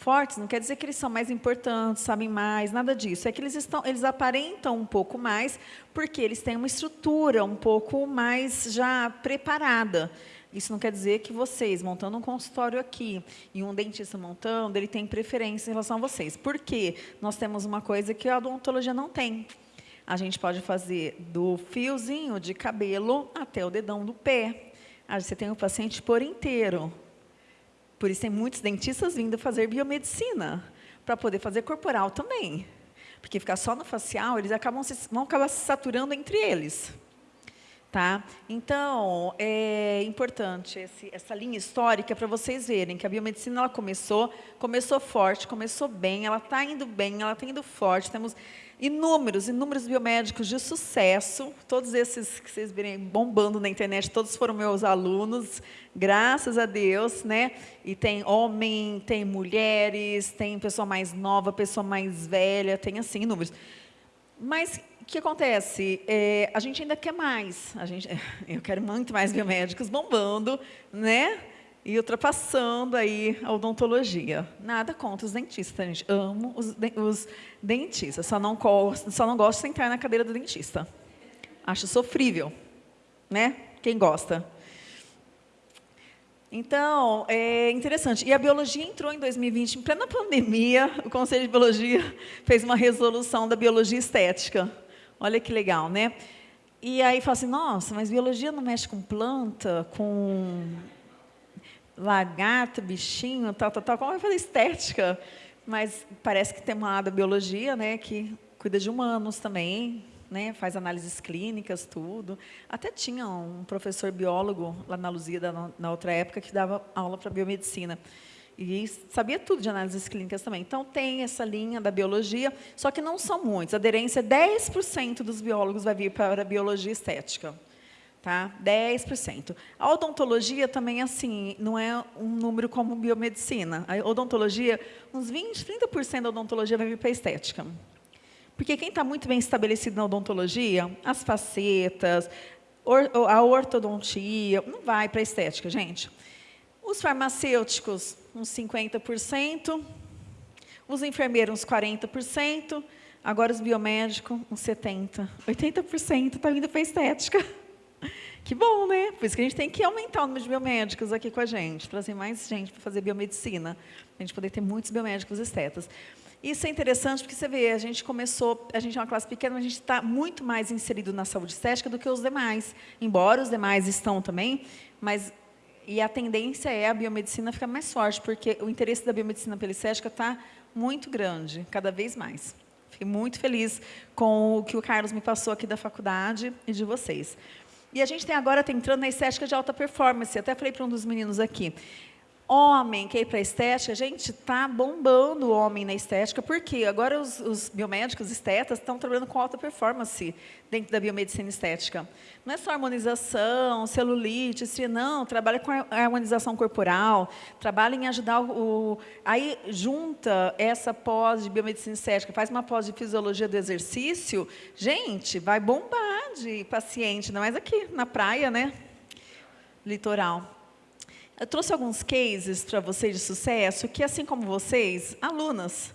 fortes não quer dizer que eles são mais importantes, sabem mais, nada disso. É que eles, estão, eles aparentam um pouco mais porque eles têm uma estrutura um pouco mais já preparada. Isso não quer dizer que vocês, montando um consultório aqui, e um dentista montando, ele tem preferência em relação a vocês. Por quê? Nós temos uma coisa que a odontologia não tem. A gente pode fazer do fiozinho de cabelo até o dedão do pé. Aí você tem o paciente por inteiro. Por isso tem muitos dentistas vindo fazer biomedicina, para poder fazer corporal também. Porque ficar só no facial, eles acabam se, vão acabar se saturando entre eles. Tá? Então, é importante esse, essa linha histórica para vocês verem que a biomedicina ela começou, começou forte, começou bem, ela está indo bem, ela está indo forte. Temos inúmeros, inúmeros biomédicos de sucesso, todos esses que vocês virem bombando na internet, todos foram meus alunos, graças a Deus, né? E tem homem, tem mulheres, tem pessoa mais nova, pessoa mais velha, tem assim, inúmeros. Mas o que acontece? É, a gente ainda quer mais, a gente, *laughs* eu quero muito mais biomédicos bombando, né? e ultrapassando aí a odontologia. Nada contra os dentistas, gente. Amo os, de, os dentistas, só não, gosto, só não gosto de sentar na cadeira do dentista. Acho sofrível, né? Quem gosta? Então, é interessante. E a biologia entrou em 2020, em plena pandemia, o Conselho de Biologia fez uma resolução da biologia estética. Olha que legal, né? E aí fala assim, nossa, mas biologia não mexe com planta, com lagarto, bichinho, tal, tal, tal, como eu falei, estética, mas parece que tem uma área da biologia, né, que cuida de humanos também, né, faz análises clínicas, tudo. Até tinha um professor biólogo lá na Luzia, na, na outra época, que dava aula para biomedicina. E sabia tudo de análises clínicas também. Então, tem essa linha da biologia, só que não são muitos. A aderência é 10% dos biólogos vai vir para a biologia estética. Tá? 10%. A odontologia também, assim, não é um número como biomedicina. A odontologia, uns 20%, 30% da odontologia vai vir para a estética. Porque quem está muito bem estabelecido na odontologia, as facetas, a ortodontia, não vai para a estética, gente. Os farmacêuticos, uns 50%, os enfermeiros, uns 40%, agora os biomédicos, uns 70%. 80% está vindo para a estética. *laughs* Que bom, né? Por isso que a gente tem que aumentar o número de biomédicos aqui com a gente, trazer mais gente para fazer biomedicina, para a gente poder ter muitos biomédicos estetas. Isso é interessante porque você vê, a gente começou, a gente é uma classe pequena, mas a gente está muito mais inserido na saúde estética do que os demais. Embora os demais estão também, mas e a tendência é a biomedicina ficar mais forte, porque o interesse da biomedicina pela estética está muito grande, cada vez mais. Fiquei muito feliz com o que o Carlos me passou aqui da faculdade e de vocês. E a gente tem agora, tá entrando na estética de alta performance. Até falei para um dos meninos aqui. Homem que é para estética, gente, está bombando o homem na estética, porque agora os, os biomédicos estetas estão trabalhando com alta performance dentro da biomedicina estética. Não é só harmonização, celulite, não, trabalha com a harmonização corporal, trabalha em ajudar o... Aí junta essa pós de biomedicina estética, faz uma pós de fisiologia do exercício, gente, vai bombar de paciente, não é mais aqui, na praia, né? Litoral. Eu trouxe alguns cases para vocês de sucesso, que assim como vocês, alunas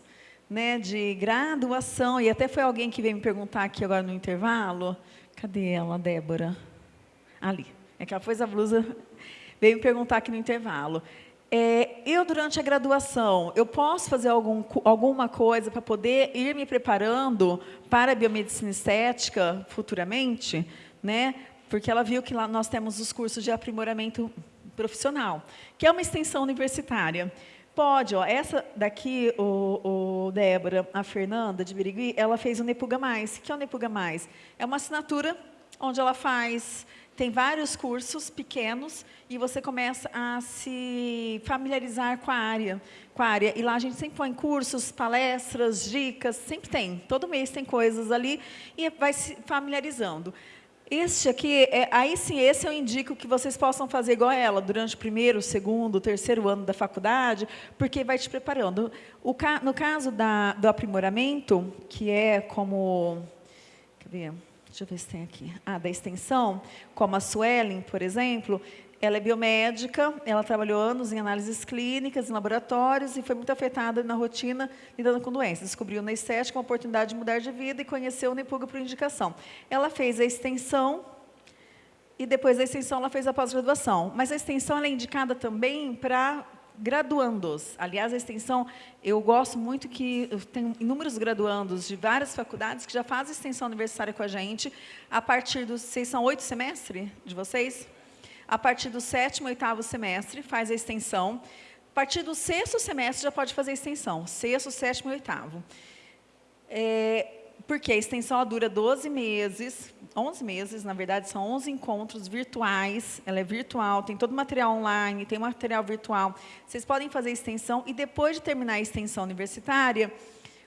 né, de graduação, e até foi alguém que veio me perguntar aqui agora no intervalo, cadê ela, Débora? Ali, é que ela pôs a blusa, veio me perguntar aqui no intervalo. É, eu, durante a graduação, eu posso fazer algum, alguma coisa para poder ir me preparando para a biomedicina estética futuramente? Né? Porque ela viu que lá nós temos os cursos de aprimoramento profissional, que é uma extensão universitária. Pode, ó, essa daqui, o, o Débora, a Fernanda de Birigui, ela fez o Nepuga Mais. O que é o Nepuga Mais? É uma assinatura onde ela faz, tem vários cursos pequenos e você começa a se familiarizar com a área. Com a área. E lá a gente sempre põe cursos, palestras, dicas, sempre tem. Todo mês tem coisas ali e vai se familiarizando. Este aqui, é, aí sim, esse eu indico que vocês possam fazer igual a ela, durante o primeiro, segundo, terceiro ano da faculdade, porque vai te preparando. O, no caso da, do aprimoramento, que é como... Deixa eu ver se tem aqui. Ah, da extensão, como a Suelen, por exemplo, ela é biomédica, ela trabalhou anos em análises clínicas, em laboratórios e foi muito afetada na rotina lidando com doenças. Descobriu na estética uma oportunidade de mudar de vida e conheceu o Nepuga por indicação. Ela fez a extensão e depois da extensão ela fez a pós-graduação. Mas a extensão é indicada também para graduandos. Aliás, a extensão, eu gosto muito que tem inúmeros graduandos de várias faculdades que já fazem extensão universitária com a gente a partir dos... Vocês são oito semestres de vocês? A partir do sétimo, oitavo semestre, faz a extensão. A partir do sexto semestre, já pode fazer a extensão. Sexto, sétimo e oitavo. É, porque a extensão dura 12 meses, 11 meses, na verdade, são 11 encontros virtuais, ela é virtual, tem todo o material online, tem material virtual. Vocês podem fazer a extensão e depois de terminar a extensão universitária,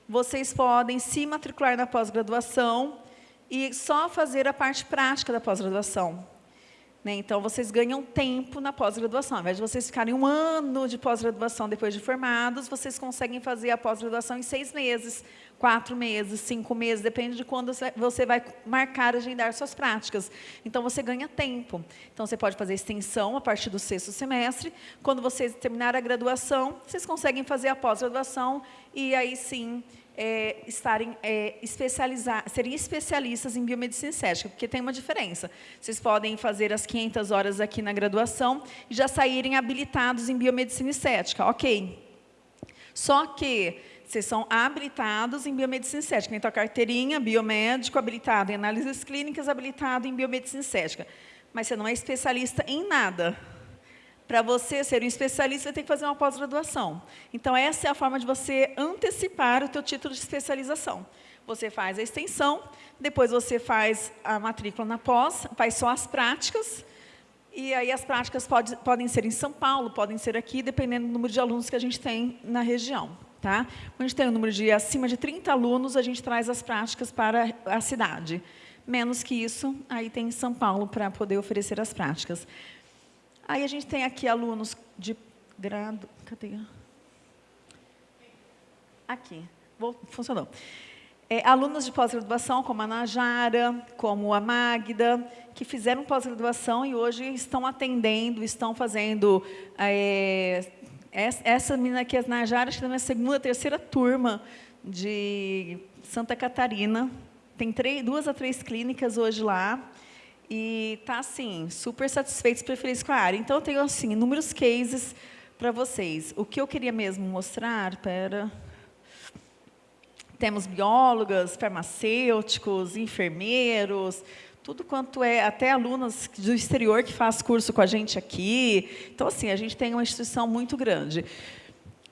vocês podem se matricular na pós-graduação e só fazer a parte prática da pós-graduação. Né? Então, vocês ganham tempo na pós-graduação. Ao invés de vocês ficarem um ano de pós-graduação depois de formados, vocês conseguem fazer a pós-graduação em seis meses, quatro meses, cinco meses, depende de quando você vai marcar, agendar suas práticas. Então, você ganha tempo. Então, você pode fazer extensão a partir do sexto semestre. Quando vocês terminar a graduação, vocês conseguem fazer a pós-graduação e aí sim é, estarem é, especializar, serem especialistas em biomedicina estética, porque tem uma diferença. Vocês podem fazer as 500 horas aqui na graduação e já saírem habilitados em biomedicina estética, ok. Só que vocês são habilitados em biomedicina estética, então a carteirinha, biomédico, habilitado em análises clínicas, habilitado em biomedicina estética. Mas você não é especialista em nada. Para você ser um especialista, você tem que fazer uma pós-graduação. Então, essa é a forma de você antecipar o teu título de especialização. você faz a extensão, depois você faz a matrícula na pós, faz só as práticas, e aí as práticas pode, podem ser em São Paulo, podem ser aqui, dependendo do número de alunos que a gente tem na região. Tá? Quando a gente tem um número de acima de 30 alunos, a gente traz as práticas para a cidade. Menos que isso, aí tem em São Paulo para poder oferecer as práticas. Aí a gente tem aqui alunos de grado... Cadê? Aqui. Vou, funcionou. É, alunos de pós-graduação, como a Najara, como a Magda, que fizeram pós-graduação e hoje estão atendendo, estão fazendo... É, essa menina aqui, a Najara, está na segunda, terceira turma de Santa Catarina. Tem três, duas a três clínicas hoje lá. E está, assim, super satisfeitos e feliz com a área. Então, eu tenho, assim, inúmeros cases para vocês. O que eu queria mesmo mostrar, pera... Temos biólogas, farmacêuticos, enfermeiros, tudo quanto é, até alunos do exterior que faz curso com a gente aqui. Então, assim, a gente tem uma instituição muito grande.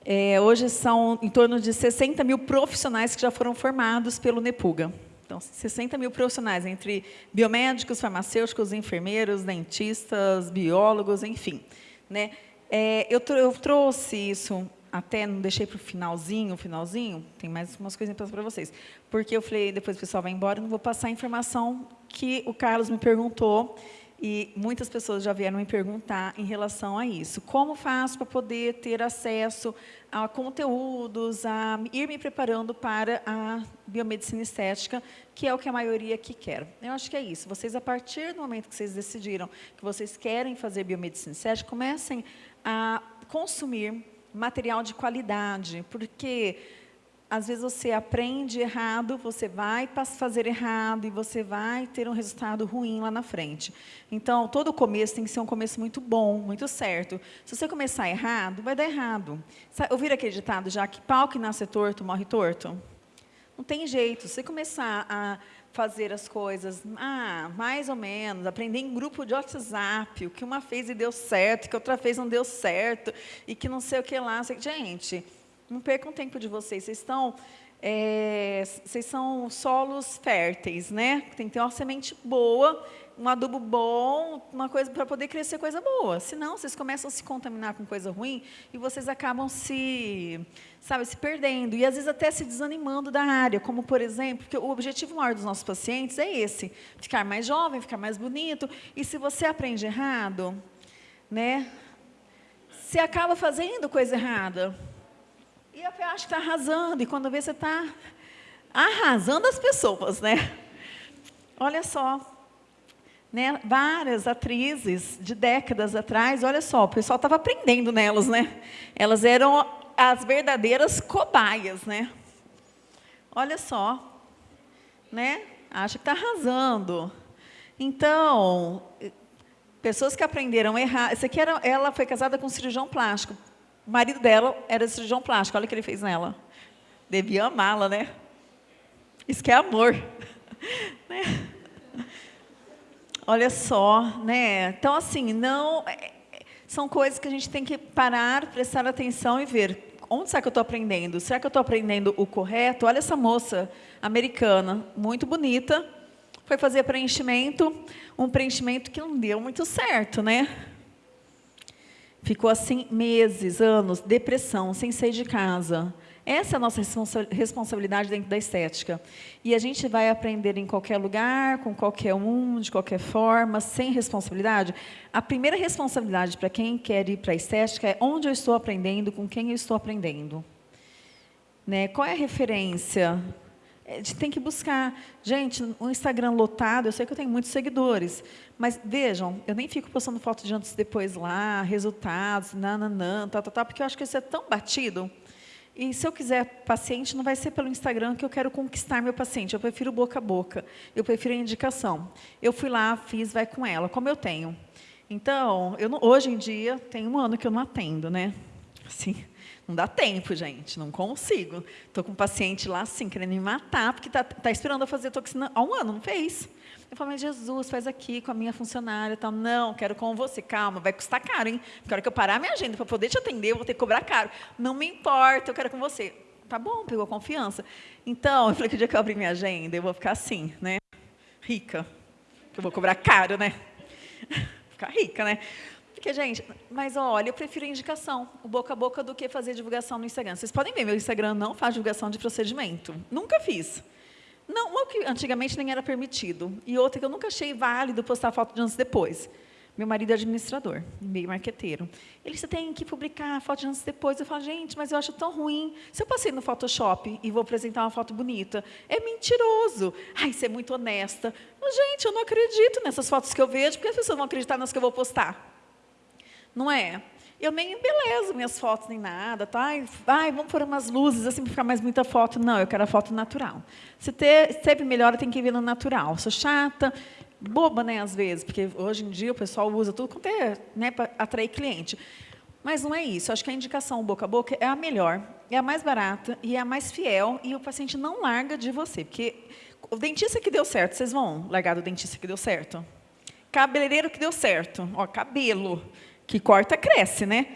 É, hoje são em torno de 60 mil profissionais que já foram formados pelo NEPUGA. Então, 60 mil profissionais, entre biomédicos, farmacêuticos, enfermeiros, dentistas, biólogos, enfim. Né? É, eu, eu trouxe isso até não deixei para o finalzinho, finalzinho, tem mais umas coisinhas para vocês. Porque eu falei, depois o pessoal vai embora, não vou passar a informação que o Carlos me perguntou, e muitas pessoas já vieram me perguntar em relação a isso. Como faço para poder ter acesso a conteúdos, a ir me preparando para a biomedicina estética, que é o que a maioria aqui quer. Eu acho que é isso. Vocês, a partir do momento que vocês decidiram que vocês querem fazer biomedicina estética, comecem a consumir material de qualidade, porque às vezes você aprende errado, você vai fazer errado e você vai ter um resultado ruim lá na frente. Então, todo começo tem que ser um começo muito bom, muito certo. Se você começar errado, vai dar errado. Ouviram aquele ditado já que pau que nasce torto, morre torto? Não tem jeito. Se você começar a fazer as coisas, ah, mais ou menos, aprender em grupo de WhatsApp, o que uma fez e deu certo, que outra fez não deu certo, e que não sei o que lá. Gente, não percam tempo de vocês, vocês estão... É, vocês são solos férteis, né? Tem que ter uma semente boa, um adubo bom, uma coisa para poder crescer coisa boa. Senão, vocês começam a se contaminar com coisa ruim e vocês acabam se sabe, se perdendo e às vezes até se desanimando da área, como por exemplo, porque o objetivo maior dos nossos pacientes é esse, ficar mais jovem, ficar mais bonito, e se você aprende errado, né, você acaba fazendo coisa errada. E até acha que está arrasando, e quando vê você está arrasando as pessoas, né? Olha só, né, várias atrizes de décadas atrás, olha só, o pessoal estava aprendendo nelas, né? Elas eram as verdadeiras cobaias, né? Olha só, né? Acha que está arrasando. Então, pessoas que aprenderam a errar. Essa aqui era, ela foi casada com um cirurgião plástico. O marido dela era cirurgião plástico. Olha o que ele fez nela. Devia amá-la, né? Isso que é amor. *laughs* né? Olha só, né? Então, assim, não... É, são coisas que a gente tem que parar, prestar atenção e ver onde será que eu estou aprendendo? Será que eu estou aprendendo o correto? Olha essa moça americana, muito bonita, foi fazer preenchimento, um preenchimento que não deu muito certo, né? Ficou assim meses, anos, depressão, sem sair de casa. Essa é a nossa responsabilidade dentro da estética. E a gente vai aprender em qualquer lugar, com qualquer um, de qualquer forma, sem responsabilidade. A primeira responsabilidade para quem quer ir para a estética é onde eu estou aprendendo, com quem eu estou aprendendo. Né? Qual é a referência? A gente tem que buscar. Gente, o Instagram lotado, eu sei que eu tenho muitos seguidores, mas vejam, eu nem fico postando foto de antes e depois lá, resultados, nananã, tal, tal, tal, porque eu acho que isso é tão batido e se eu quiser paciente, não vai ser pelo Instagram que eu quero conquistar meu paciente. Eu prefiro boca a boca. Eu prefiro a indicação. Eu fui lá, fiz, vai com ela, como eu tenho. Então, eu não, hoje em dia, tem um ano que eu não atendo, né? Assim, não dá tempo, gente, não consigo. Estou com um paciente lá, assim, querendo me matar, porque está tá esperando eu fazer toxina há um ano, não fez. Eu falo, mas Jesus, faz aqui com a minha funcionária. Tal. Não, quero com você. Calma, vai custar caro, hein? Porque a hora que eu parar a minha agenda para poder te atender, eu vou ter que cobrar caro. Não me importa, eu quero com você. tá bom, pegou confiança. Então, eu falei que o dia que eu abrir minha agenda, eu vou ficar assim, né? Rica. Que eu vou cobrar caro, né? *laughs* ficar rica, né? Porque, gente, mas olha, eu prefiro indicação, o boca a boca, do que fazer divulgação no Instagram. Vocês podem ver, meu Instagram não faz divulgação de procedimento. Nunca fiz. Não, o que antigamente nem era permitido. E outra que eu nunca achei válido postar foto de antes e depois. Meu marido é administrador, meio marqueteiro. Ele, você tem que publicar foto de antes e depois. Eu falo, gente, mas eu acho tão ruim. Se eu passei no Photoshop e vou apresentar uma foto bonita, é mentiroso. Ai, você é muito honesta. Mas, gente, eu não acredito nessas fotos que eu vejo, porque as pessoas vão acreditar nas que eu vou postar não é? Eu nem embelezo minhas fotos nem nada, tá? Ai, vamos pôr umas luzes assim para ficar mais muita foto. Não, eu quero a foto natural. Se ter, sempre melhor, tem que vir no natural. Sou chata, boba, né, às vezes, porque hoje em dia o pessoal usa tudo quanto é, né, para atrair cliente. Mas não é isso. Acho que a indicação boca a boca é a melhor, é a mais barata e é a mais fiel e o paciente não larga de você, porque o dentista que deu certo, vocês vão largar do dentista que deu certo? Cabeleireiro que deu certo, ó, cabelo que corta, cresce, né?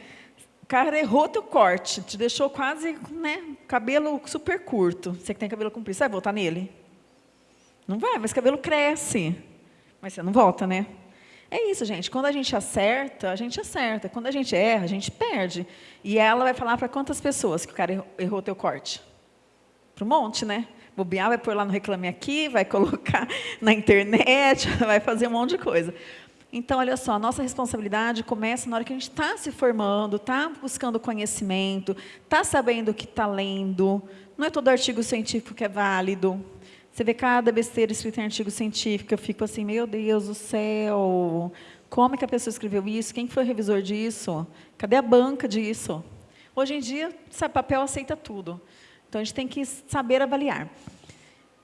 O cara errou teu corte, te deixou quase, né, cabelo super curto. Você que tem cabelo comprido, você vai voltar nele? Não vai, mas cabelo cresce. Mas você não volta, né? É isso, gente. Quando a gente acerta, a gente acerta. Quando a gente erra, a gente perde. E ela vai falar para quantas pessoas que o cara errou teu corte? Para um monte, né? Bobear vai pôr lá no Reclame Aqui, vai *laughs* colocar na internet, *laughs* vai fazer um monte de coisa. Então, olha só, a nossa responsabilidade começa na hora que a gente está se formando, está buscando conhecimento, está sabendo o que está lendo. Não é todo artigo científico que é válido. Você vê cada besteira escrita em artigo científico, eu fico assim, meu Deus do céu, como é que a pessoa escreveu isso? Quem foi o revisor disso? Cadê a banca disso? Hoje em dia, sabe, papel aceita tudo. Então, a gente tem que saber avaliar.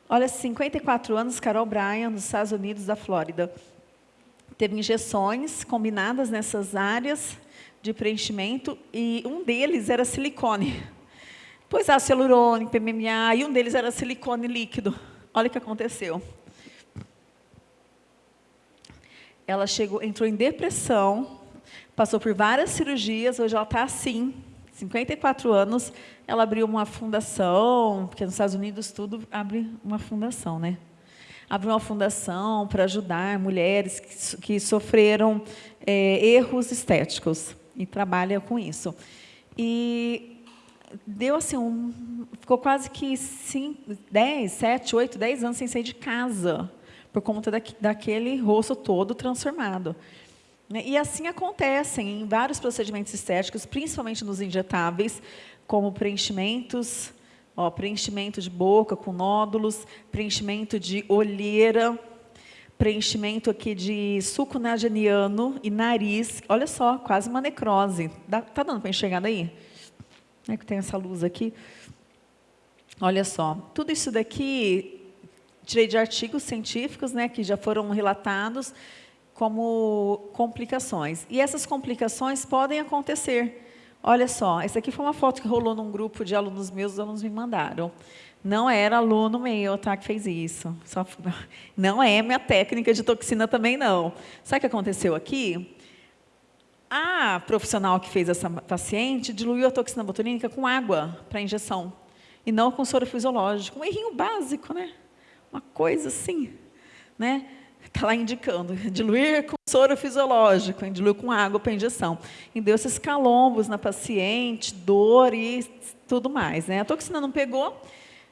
Olha, 54 anos, Carol Bryan, nos Estados Unidos da Flórida teve injeções combinadas nessas áreas de preenchimento e um deles era silicone. Pois ácido hialurônico, PMMA, e um deles era silicone líquido. Olha o que aconteceu. Ela chegou, entrou em depressão, passou por várias cirurgias, hoje ela está assim, 54 anos, ela abriu uma fundação, porque nos Estados Unidos tudo abre uma fundação, né? Abriu uma fundação para ajudar mulheres que, que sofreram é, erros estéticos e trabalha com isso. E deu assim, um, ficou quase que 5, 10, 7, 8, 10 anos sem sair de casa, por conta da, daquele rosto todo transformado. Né? E assim acontecem em vários procedimentos estéticos, principalmente nos injetáveis, como preenchimentos, Ó, preenchimento de boca com nódulos, preenchimento de olheira, preenchimento aqui de suco nageniano e nariz. Olha só, quase uma necrose. Dá, tá dando para enxergar daí? É que tem essa luz aqui. Olha só, tudo isso daqui tirei de artigos científicos, né, que já foram relatados como complicações. E essas complicações podem acontecer Olha só, essa aqui foi uma foto que rolou num grupo de alunos meus, os alunos me mandaram. Não era aluno meu tá, que fez isso. Só, *laughs* não é minha técnica de toxina também, não. Sabe o que aconteceu aqui? A profissional que fez essa paciente diluiu a toxina botulínica com água para injeção, e não com soro fisiológico. Um errinho básico, né? Uma coisa assim, né? Está lá indicando, diluir com soro fisiológico, diluir com água para injeção. E deu esses calombos na paciente, dor e tudo mais. Né? A toxina não pegou,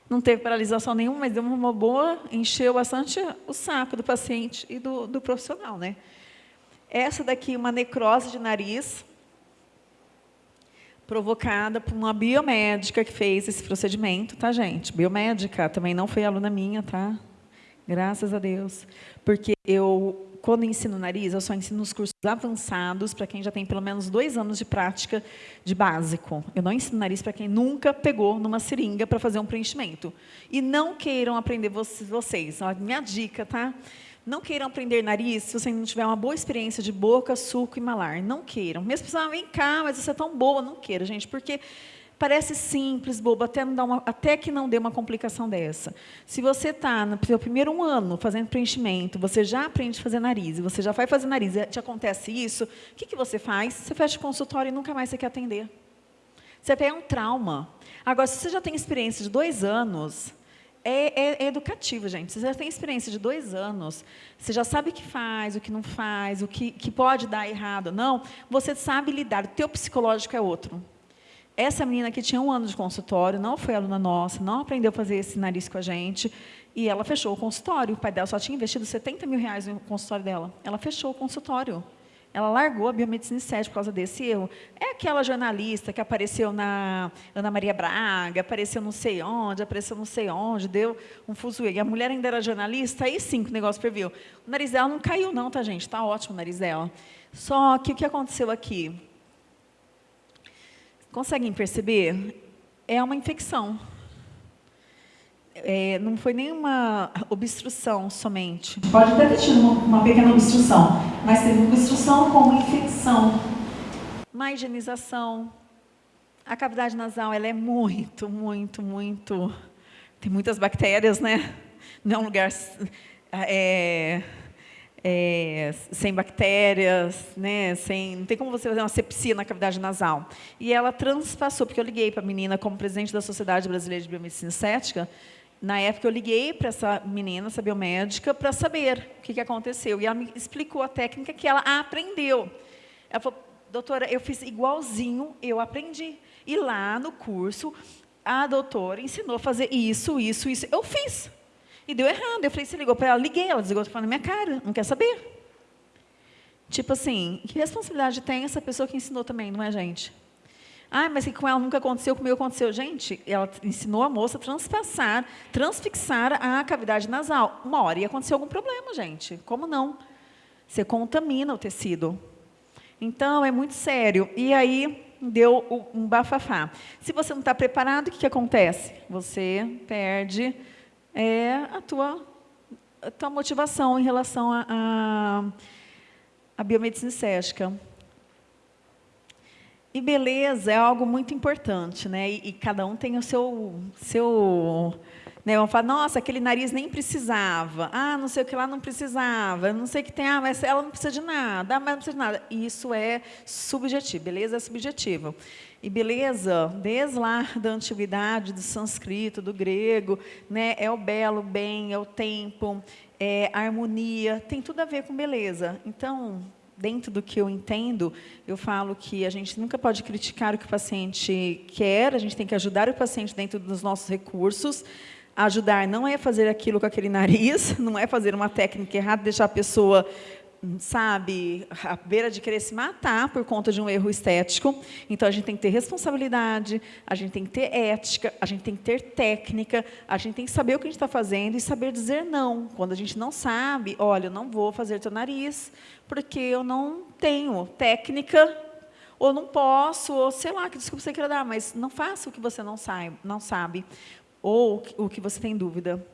não teve paralisação nenhuma, mas deu uma boa, encheu bastante o saco do paciente e do, do profissional. Né? Essa daqui, uma necrose de nariz, provocada por uma biomédica que fez esse procedimento, tá, gente? Biomédica, também não foi aluna minha, tá? Graças a Deus. Porque eu, quando ensino nariz, eu só ensino nos cursos avançados para quem já tem pelo menos dois anos de prática de básico. Eu não ensino nariz para quem nunca pegou numa seringa para fazer um preenchimento. E não queiram aprender vocês. Ó, minha dica, tá? Não queiram aprender nariz se você não tiver uma boa experiência de boca, suco e malar. Não queiram. Mesmo pessoas, vem cá, mas você é tão boa. Não queira, gente, porque Parece simples, bobo, até, não uma, até que não dê uma complicação dessa. Se você está no seu primeiro ano fazendo preenchimento, você já aprende a fazer nariz, você já vai fazer nariz, te acontece isso, o que, que você faz? Você fecha o consultório e nunca mais você quer atender. Você pega um trauma. Agora, se você já tem experiência de dois anos, é, é, é, educativo, gente. Você já tem experiência de dois anos, você já sabe o que faz, o que não faz, o que, que pode dar errado. Não, você sabe lidar. O teu psicológico é outro. Essa menina que tinha um ano de consultório, não foi aluna nossa, não aprendeu a fazer esse nariz com a gente, e ela fechou o consultório. O pai dela só tinha investido 70 mil reais no consultório dela. Ela fechou o consultório. Ela largou a biomedicina estética por causa desse erro. É aquela jornalista que apareceu na Ana Maria Braga, apareceu não sei onde, apareceu não sei onde, deu um fuzuê. E a mulher ainda era jornalista, aí sim que o negócio previu. O nariz dela não caiu não, tá, gente? Está ótimo o nariz dela. Só que o que aconteceu aqui? Conseguem perceber? É uma infecção. É, não foi nenhuma obstrução somente. Pode até ter tido uma, uma pequena obstrução, mas teve uma obstrução com uma infecção. Má higienização. A cavidade nasal ela é muito, muito, muito... Tem muitas bactérias, né? Não é um lugar... É, é, sem bactérias, né, sem, não tem como você fazer uma sepsia na cavidade nasal. E ela transpassou, porque eu liguei para a menina como presidente da Sociedade Brasileira de Biomedicina Estética, na época eu liguei para essa menina, essa biomédica, para saber o que, que aconteceu. E ela me explicou a técnica que ela aprendeu. Ela falou, doutora, eu fiz igualzinho, eu aprendi. E lá no curso, a doutora ensinou a fazer isso, isso, isso. Eu fiz. E deu errado. Eu falei, você ligou para ela? Liguei, ela desligou, falando na minha cara, não quer saber. Tipo assim, que responsabilidade tem essa pessoa que ensinou também, não é, gente? Ah, mas que com ela nunca aconteceu, comigo aconteceu. Gente, ela ensinou a moça a transpassar, transfixar a cavidade nasal. Uma hora ia acontecer algum problema, gente. Como não? Você contamina o tecido. Então, é muito sério. E aí, deu um bafafá. Se você não está preparado, o que, que acontece? Você perde é a tua, a tua motivação em relação à biomedicina estética. E beleza é algo muito importante, né? E, e cada um tem o seu, seu né? Vão falar, nossa, aquele nariz nem precisava. Ah, não sei o que lá não precisava. Não sei o que tem, ah, mas ela não precisa de nada. Ah, mas não precisa de nada. Isso é subjetivo, beleza é subjetivo. E beleza, desde lá da antiguidade, do sânscrito, do grego, né, é o belo, o bem, é o tempo, é a harmonia, tem tudo a ver com beleza. Então, dentro do que eu entendo, eu falo que a gente nunca pode criticar o que o paciente quer, a gente tem que ajudar o paciente dentro dos nossos recursos. Ajudar não é fazer aquilo com aquele nariz, *laughs* não é fazer uma técnica errada, deixar a pessoa sabe, à beira de querer se matar por conta de um erro estético. Então, a gente tem que ter responsabilidade, a gente tem que ter ética, a gente tem que ter técnica, a gente tem que saber o que a gente está fazendo e saber dizer não. Quando a gente não sabe, olha, eu não vou fazer teu nariz, porque eu não tenho técnica, ou não posso, ou sei lá, que desculpa você queira dar, mas não faça o que você não não sabe ou o que você tem dúvida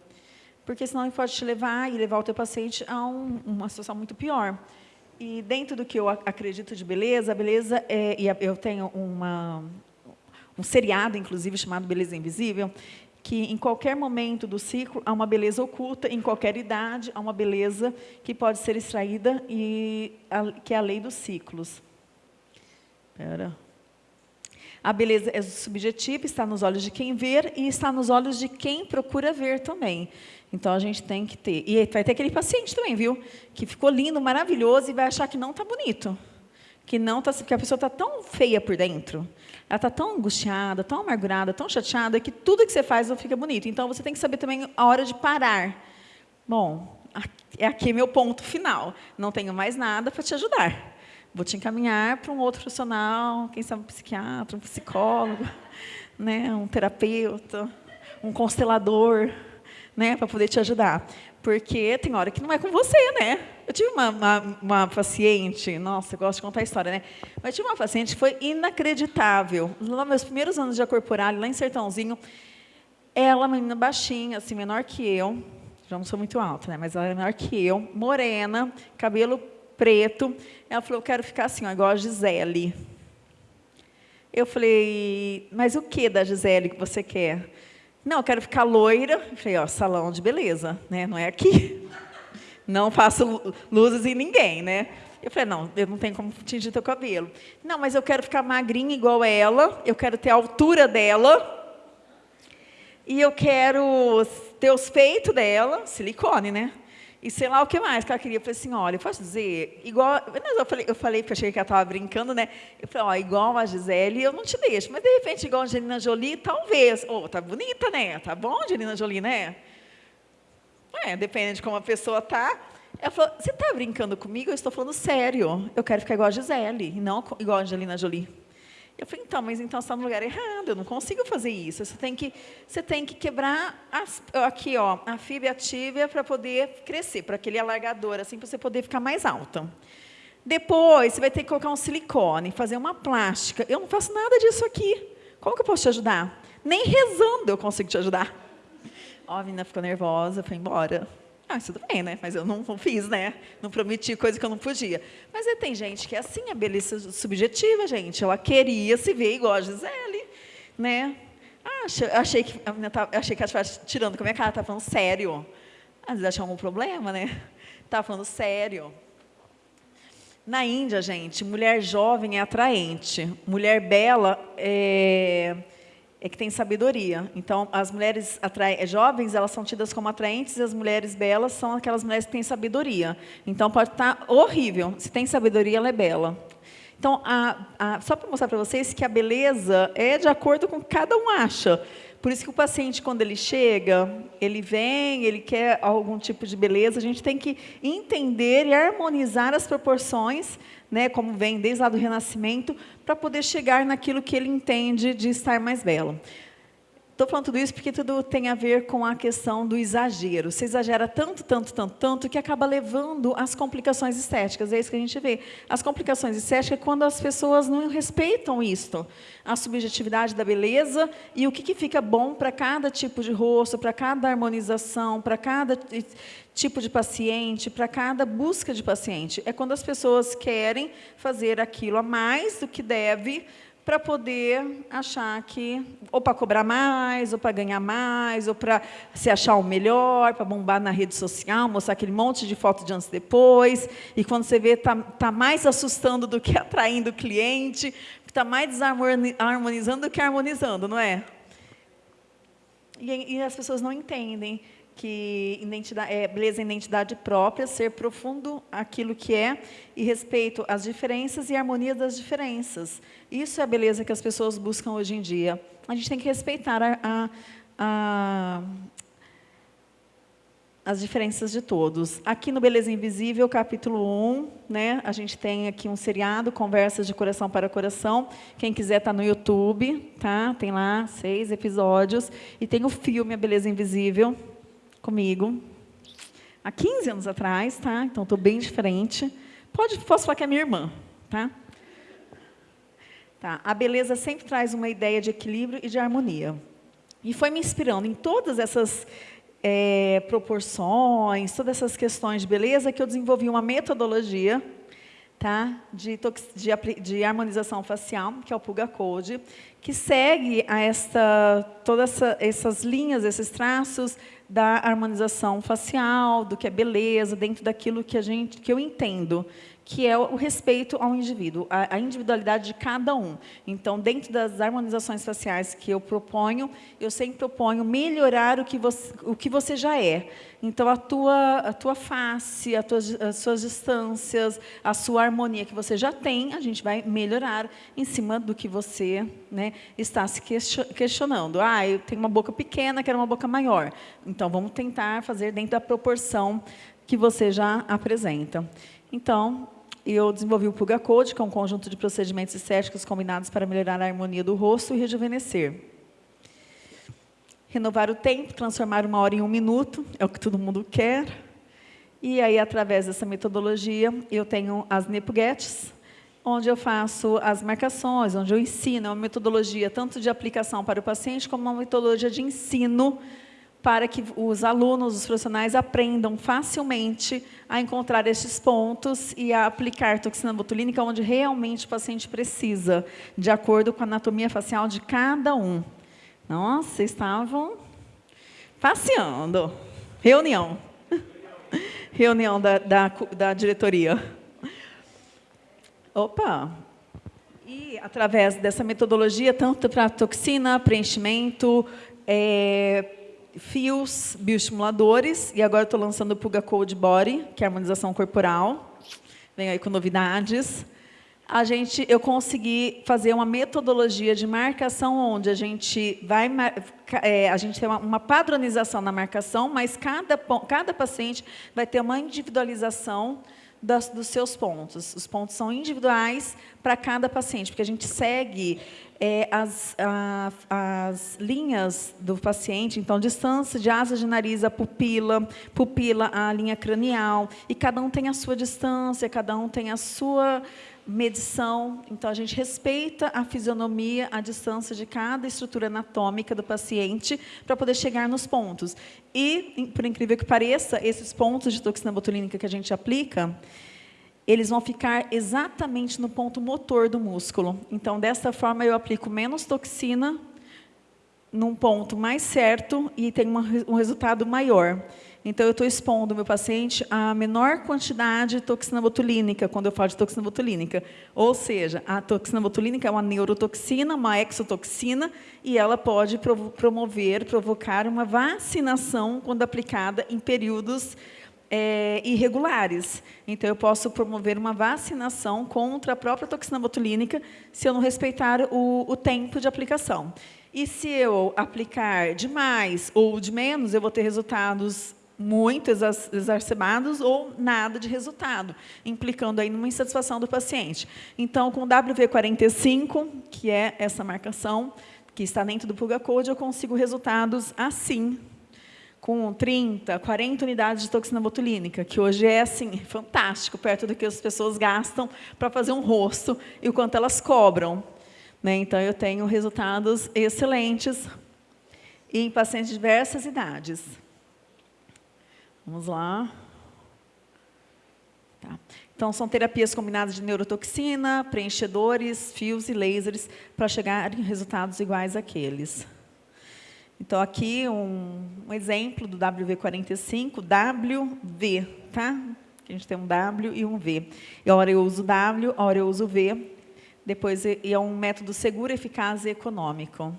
porque senão ele pode te levar e levar o teu paciente a um, uma situação muito pior. E dentro do que eu acredito de beleza, a beleza é, e eu tenho uma, um seriado, inclusive, chamado Beleza Invisível, que em qualquer momento do ciclo há uma beleza oculta, em qualquer idade há uma beleza que pode ser extraída, e a, que é a lei dos ciclos. Espera. A beleza é subjetiva, está nos olhos de quem vê e está nos olhos de quem procura ver também. Então, a gente tem que ter. E vai ter aquele paciente também, viu? Que ficou lindo, maravilhoso, e vai achar que não está bonito. Que, não tá, que a pessoa está tão feia por dentro. Ela está tão angustiada, tão amargurada, tão chateada, que tudo que você faz não fica bonito. Então, você tem que saber também a hora de parar. Bom, é aqui meu ponto final. Não tenho mais nada para te ajudar. Vou te encaminhar para um outro profissional, quem sabe um psiquiatra, um psicólogo, *laughs* né, um terapeuta, um constelador né, para poder te ajudar. Porque tem hora que não é com você, né? Eu tive uma, uma, uma, paciente, nossa, eu gosto de contar a história, né? Mas tive uma paciente que foi inacreditável. Nos meus primeiros anos de acorporal, lá em Sertãozinho, ela, menina baixinha, assim, menor que eu, já não sou muito alta, né? Mas ela é menor que eu, morena, cabelo preto. Ela falou, eu quero ficar assim, ó, igual a Gisele. Eu falei, mas o que da Gisele que você quer? Não, eu quero ficar loira. Eu falei, ó, salão de beleza, né? Não é aqui. Não faço luzes em ninguém, né? Eu falei, não, eu não tenho como tingir teu cabelo. Não, mas eu quero ficar magrinha igual ela, eu quero ter a altura dela, e eu quero ter os peitos dela, silicone, né? E sei lá o que mais que ela queria. Eu falei assim, olha, eu posso dizer, igual... Eu falei, eu falei porque achei que ela estava brincando, né? Eu falei, ó, igual a Gisele, eu não te deixo. Mas, de repente, igual a Angelina Jolie, talvez. Ô, oh, tá bonita, né? Tá bom, Angelina Jolie, né? É, depende de como a pessoa tá. Ela falou, você está brincando comigo? Eu estou falando sério. Eu quero ficar igual a Gisele, e não igual a Angelina Jolie. Eu falei, então, mas então você está no lugar errado, eu não consigo fazer isso. Você tem que, você tem que quebrar as, aqui, ó, a fibra ativa para poder crescer, para aquele alargador, assim, para você poder ficar mais alta. Depois, você vai ter que colocar um silicone, fazer uma plástica. Eu não faço nada disso aqui. Como que eu posso te ajudar? Nem rezando eu consigo te ajudar. Ó, a menina ficou nervosa, foi embora. Ah, tudo bem, né? Mas eu não, não, fiz, né? Não prometi coisa que eu não podia. Mas tem gente que é assim, a beleza subjetiva, gente. Ela queria se ver igual a Gisele, né? Ah, achei que tava, achei que ela estava tirando com a minha cara, estava falando sério. Às vezes achou algum problema, né? Estava falando sério. Na Índia, gente, mulher jovem é atraente. Mulher bela é é que tem sabedoria. Então, as mulheres eh, jovens, elas são tidas como atraentes, e as mulheres belas são aquelas mulheres que têm sabedoria. Então, pode estar horrível. Se tem sabedoria, ela é bela. Então, a, a, só para mostrar para vocês que a beleza é de acordo com o que cada um acha. Por isso que o paciente, quando ele chega, ele vem, ele quer algum tipo de beleza, a gente tem que entender e harmonizar as proporções né, como vem desde lá do Renascimento, para poder chegar naquilo que ele entende de estar mais belo. Estou falando tudo isso porque tudo tem a ver com a questão do exagero. Você exagera tanto, tanto, tanto, tanto, que acaba levando às complicações estéticas. É isso que a gente vê. As complicações estéticas é quando as pessoas não respeitam isto. A subjetividade da beleza e o que, que fica bom para cada tipo de rosto, para cada harmonização, para cada tipo de paciente, para cada busca de paciente. É quando as pessoas querem fazer aquilo a mais do que deve, para poder achar que, ou para cobrar mais, ou para ganhar mais, ou para se achar o melhor, para bombar na rede social, mostrar aquele monte de foto de antes e depois, e quando você vê, está tá mais assustando do que *laughs* atraindo o cliente, está mais desarmonizando do que harmonizando, não é? E, e as pessoas não entendem que identidade, é, beleza é identidade própria, ser profundo aquilo que é e respeito às diferenças e harmonia das diferenças. Isso é a beleza que as pessoas buscam hoje em dia. A gente tem que respeitar a, a, a, as diferenças de todos. Aqui no Beleza Invisível, capítulo 1, né, a gente tem aqui um seriado, Conversas de Coração para Coração. Quem quiser está no YouTube, tá? tem lá seis episódios. E tem o filme A Beleza Invisível, comigo, há 15 anos atrás, tá? Então, estou bem diferente. Pode, posso falar que é minha irmã, tá? Tá. A beleza sempre traz uma ideia de equilíbrio e de harmonia. E foi me inspirando em todas essas é, proporções, todas essas questões de beleza, que eu desenvolvi uma metodologia tá? de, de, de harmonização facial, que é o Puga Code, que segue a esta, todas essa, essas linhas, esses traços da harmonização facial, do que é beleza, dentro daquilo que, a gente, que eu entendo que é o respeito ao indivíduo, a, individualidade de cada um. Então, dentro das harmonizações faciais que eu proponho, eu sempre proponho melhorar o que você, o que você já é. Então, a tua, a tua face, a tua, as suas distâncias, a sua harmonia que você já tem, a gente vai melhorar em cima do que você né, está se questionando. Ah, eu tenho uma boca pequena, quero uma boca maior. Então, vamos tentar fazer dentro da proporção que você já apresenta. Então, eu desenvolvi o Puga Code, que é um conjunto de procedimentos estéticos combinados para melhorar a harmonia do rosto e rejuvenescer. Renovar o tempo, transformar uma hora em um minuto, é o que todo mundo quer. E aí, através dessa metodologia, eu tenho as Nepugetes, onde eu faço as marcações, onde eu ensino, é uma metodologia tanto de aplicação para o paciente, como uma metodologia de ensino para que os alunos, os profissionais, aprendam facilmente a encontrar esses pontos e a aplicar toxina botulínica onde realmente o paciente precisa, de acordo com a anatomia facial de cada um. Nossa, estavam passeando. Reunião. *laughs* reunião da, da, da diretoria. Opa! E através dessa metodologia, tanto para toxina, preenchimento, é, fios bioestimuladores, e agora estou lançando o Puga Code Body, que é harmonização corporal. Venho aí com novidades. A gente, eu consegui fazer uma metodologia de marcação onde a gente vai, é, a gente tem uma, uma, padronização na marcação, mas cada, cada paciente vai ter uma individualização das, dos seus pontos. Os pontos são individuais para cada paciente, porque a gente segue é, as, a, as linhas do paciente, então, distância de asa de nariz, a pupila, pupila, a linha cranial, e cada um tem a sua distância, cada um tem a sua medição. Então, a gente respeita a fisionomia, a distância de cada estrutura anatômica do paciente para poder chegar nos pontos. E, por incrível que pareça, esses pontos de toxina botulínica que a gente aplica, eles vão ficar exatamente no ponto motor do músculo. Então, dessa forma, eu aplico menos toxina num ponto mais certo e uma, um resultado maior. Então, eu estou expondo o meu paciente a menor quantidade de toxina botulínica, quando eu falo de toxina botulínica. Ou seja, a toxina botulínica é uma neurotoxina, uma exotoxina, e ela pode promover, provocar uma vacinação quando aplicada em períodos é, irregulares. Então, eu posso promover uma vacinação contra a própria toxina botulínica se eu não respeitar o, o tempo de aplicação. E se eu aplicar demais ou de menos, eu vou ter resultados muito exacerbados ou nada de resultado, implicando aí numa insatisfação do paciente. Então, com o WV45, que é essa marcação que está dentro do Pulga Code, eu consigo resultados assim, com 30, 40 unidades de toxina botulínica, que hoje é assim, fantástico, perto do que as pessoas gastam para fazer um rosto e o quanto elas cobram. Né? Então, eu tenho resultados excelentes em pacientes de diversas idades. Vamos lá. Tá. Então, são terapias combinadas de neurotoxina, preenchedores, fios e lasers para chegar em resultados iguais àqueles. Então, aqui um, um exemplo do WV45, WV, tá? A gente tem um W e um V. E hora eu uso W, hora eu uso V. Depois, é um método seguro, eficaz e econômico.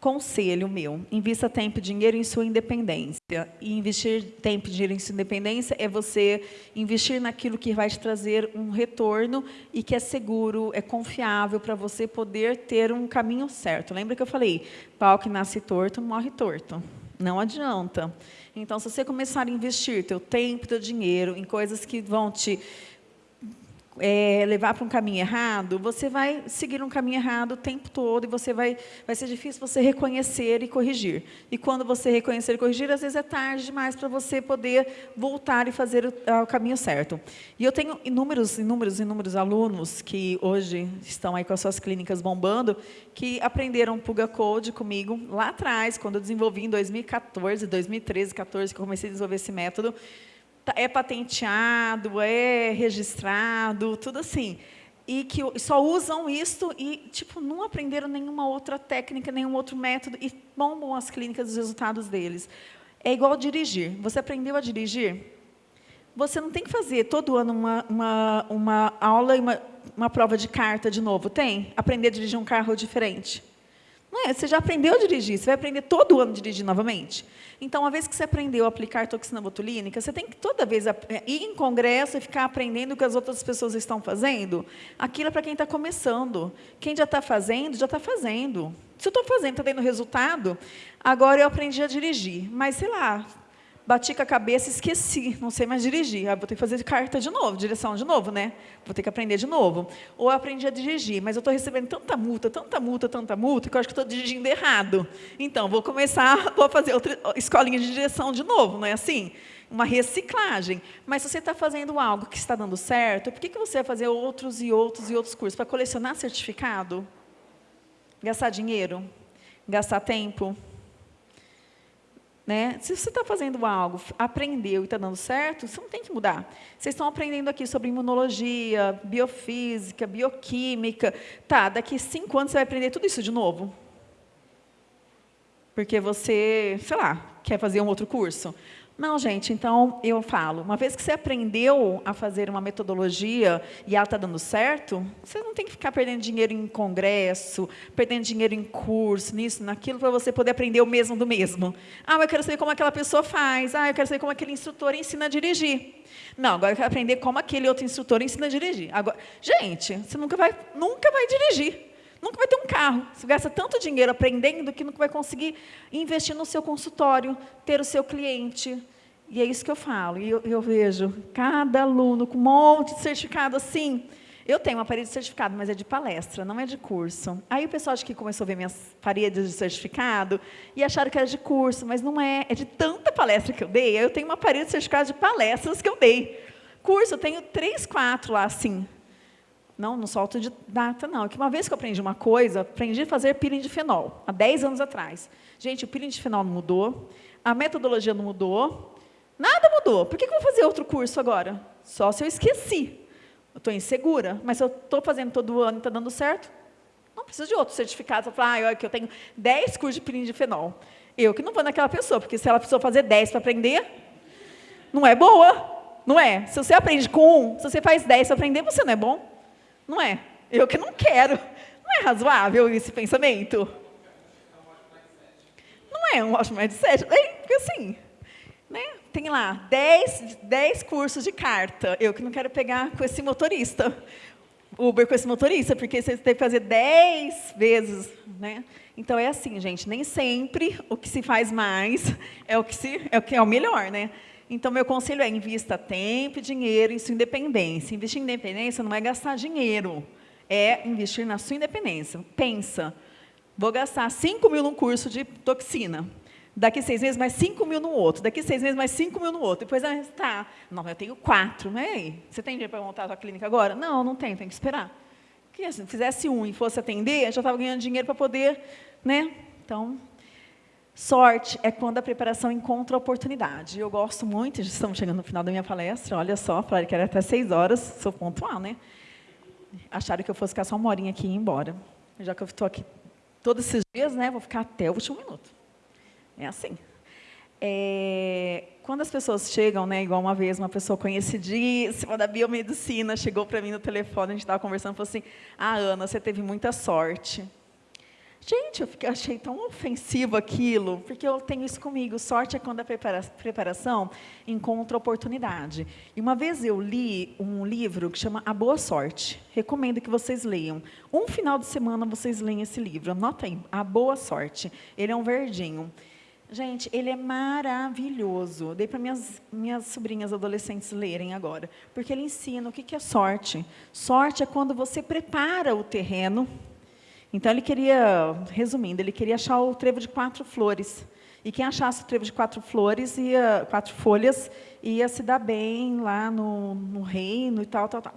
Conselho meu, invista tempo e dinheiro em sua independência. E investir tempo e dinheiro em sua independência é você investir naquilo que vai te trazer um retorno e que é seguro, é confiável para você poder ter um caminho certo. Lembra que eu falei, pau que nasce torto, morre torto. Não adianta. Então, se você começar a investir teu tempo, teu dinheiro em coisas que vão te é, levar para um caminho errado, você vai seguir um caminho errado o tempo todo e você vai, vai ser difícil você reconhecer e corrigir. E quando você reconhecer e corrigir, às vezes é tarde demais para você poder voltar e fazer o, o, caminho certo. E eu tenho inúmeros, inúmeros, inúmeros alunos que hoje estão aí com as suas clínicas bombando, que aprenderam Puga Code comigo lá atrás, quando eu desenvolvi em 2014, 2013, 2014, que eu comecei a desenvolver esse método, é patenteado, é registrado, tudo assim. E que só usam isto e tipo, não aprenderam nenhuma outra técnica, nenhum outro método e bombam as clínicas os resultados deles. É igual dirigir. Você aprendeu a dirigir? Você não tem que fazer todo ano uma, uma, uma aula e uma, uma prova de carta de novo, tem? Aprender a dirigir um carro diferente. Não é? Você já aprendeu a dirigir, você vai aprender todo ano a dirigir novamente. Então, uma vez que você aprendeu a aplicar toxina botulínica, você tem que toda vez é, ir em congresso e ficar aprendendo o que as outras pessoas estão fazendo. Aquilo é para quem está começando. Quem já está fazendo, já está fazendo. Se eu estou fazendo, está tendo resultado, agora eu aprendi a dirigir. Mas, sei lá, bati com a cabeça e esqueci, não sei mais dirigir. Ah, vou ter que fazer carta de novo, direção de novo, né? Vou ter que aprender de novo. Ou aprendi a dirigir, mas eu estou recebendo tanta multa, tanta multa, tanta multa, que eu acho que estou dirigindo errado. Então, vou começar, *laughs* vou fazer outra escolinha de direção de novo, não é assim? Uma reciclagem. Mas se você está fazendo algo que está dando certo, por que, que você vai fazer outros e outros e outros cursos? Para colecionar certificado? Gastar dinheiro? Gastar tempo? Né? Se você está fazendo algo, aprendeu e está dando certo, você não tem que mudar. Vocês estão aprendendo aqui sobre imunologia, biofísica, bioquímica. Tá, daqui cinco anos você vai aprender tudo isso de novo? Porque você, sei lá, quer fazer um outro curso. Não, gente, então eu falo, uma vez que você aprendeu a fazer uma metodologia e ela está dando certo, você não tem que ficar perdendo dinheiro em congresso, perdendo dinheiro em curso, nisso, naquilo, para você poder aprender o mesmo do mesmo. Ah, eu quero saber como aquela pessoa faz, ah, eu quero saber como aquele instrutor ensina a dirigir. Não, agora eu quero aprender como aquele outro instrutor ensina a dirigir. Agora, gente, você nunca vai, nunca vai dirigir. Nunca vai ter um carro. Você gasta tanto dinheiro aprendendo que nunca vai conseguir investir no seu consultório, ter o seu cliente. E é isso que eu falo. E eu, eu vejo cada aluno com um monte de certificado assim. Eu tenho uma parede de certificado, mas é de palestra, não é de curso. Aí o pessoal acho que começou a ver minhas paredes de certificado e acharam que era de curso, mas não é. É de tanta palestra que eu dei. Aí eu tenho uma parede de certificado de palestras que eu dei. Curso, eu tenho três, quatro lá, assim. Não, não solto de data, não. Que uma vez que eu aprendi uma coisa, aprendi a fazer peeling de fenol, há 10 anos atrás. Gente, o peeling de fenol não mudou, a metodologia não mudou, nada mudou. Por que, eu vou fazer outro curso agora? Só se eu esqueci. Eu estou insegura, mas se eu estou fazendo todo ano e está dando certo, não preciso de outro certificado. Você fala, ah, olha que eu tenho 10 cursos de peeling de fenol. Eu que não vou naquela pessoa, porque se ela precisou fazer 10 para aprender, não é boa, não é? Se você aprende com um, se você faz 10 para aprender, você não é bom. Não é? Eu que não quero. Não é razoável esse pensamento? Não é um ótimo mindset. É, porque assim, né? tem lá 10, 10 cursos de carta. Eu que não quero pegar com esse motorista. Uber com esse motorista, porque você tem que fazer 10 vezes. Né? Então, é assim, gente, nem sempre o que se faz mais é o que, se, é, o, que é o melhor. Né? Então, meu conselho é invista tempo e dinheiro em sua independência. Investir em independência não é gastar dinheiro, é investir na sua independência. Pensa, vou gastar 5 mil num curso de toxina, daqui seis meses mais 5 mil no outro, daqui seis meses mais 5 mil no outro, depois, ah, tá, não, eu tenho quatro, mas aí, você tem dinheiro para montar a sua clínica agora? Não, não tenho, tem que esperar. Porque se fizesse um e fosse atender, já estava ganhando dinheiro para poder, né? Então, Sorte é quando a preparação encontra a oportunidade. Eu gosto muito, estamos chegando no final da minha palestra, olha só, falei que era até seis horas, sou pontual, né? Acharam que eu fosse ficar só uma horinha aqui e ir embora. Já que eu estou aqui todos esses dias, né, vou ficar até o último minuto. É assim. É, quando as pessoas chegam, né, igual uma vez, uma pessoa conhecidíssima da biomedicina chegou para mim no telefone, a gente estava conversando, falou assim, ah, Ana, você teve muita sorte. Gente, eu fiquei, achei tão ofensivo aquilo, porque eu tenho isso comigo. Sorte é quando a prepara preparação encontra oportunidade. E uma vez eu li um livro que chama A Boa Sorte. Recomendo que vocês leiam. Um final de semana vocês leem esse livro. Anota aí, A Boa Sorte. Ele é um verdinho. Gente, ele é maravilhoso. Dei para minhas, minhas sobrinhas adolescentes lerem agora. Porque ele ensina o que é sorte. Sorte é quando você prepara o terreno então, ele queria, resumindo, ele queria achar o trevo de quatro flores. E quem achasse o trevo de quatro flores, ia, quatro folhas, ia se dar bem lá no, no reino e tal, tal, tal.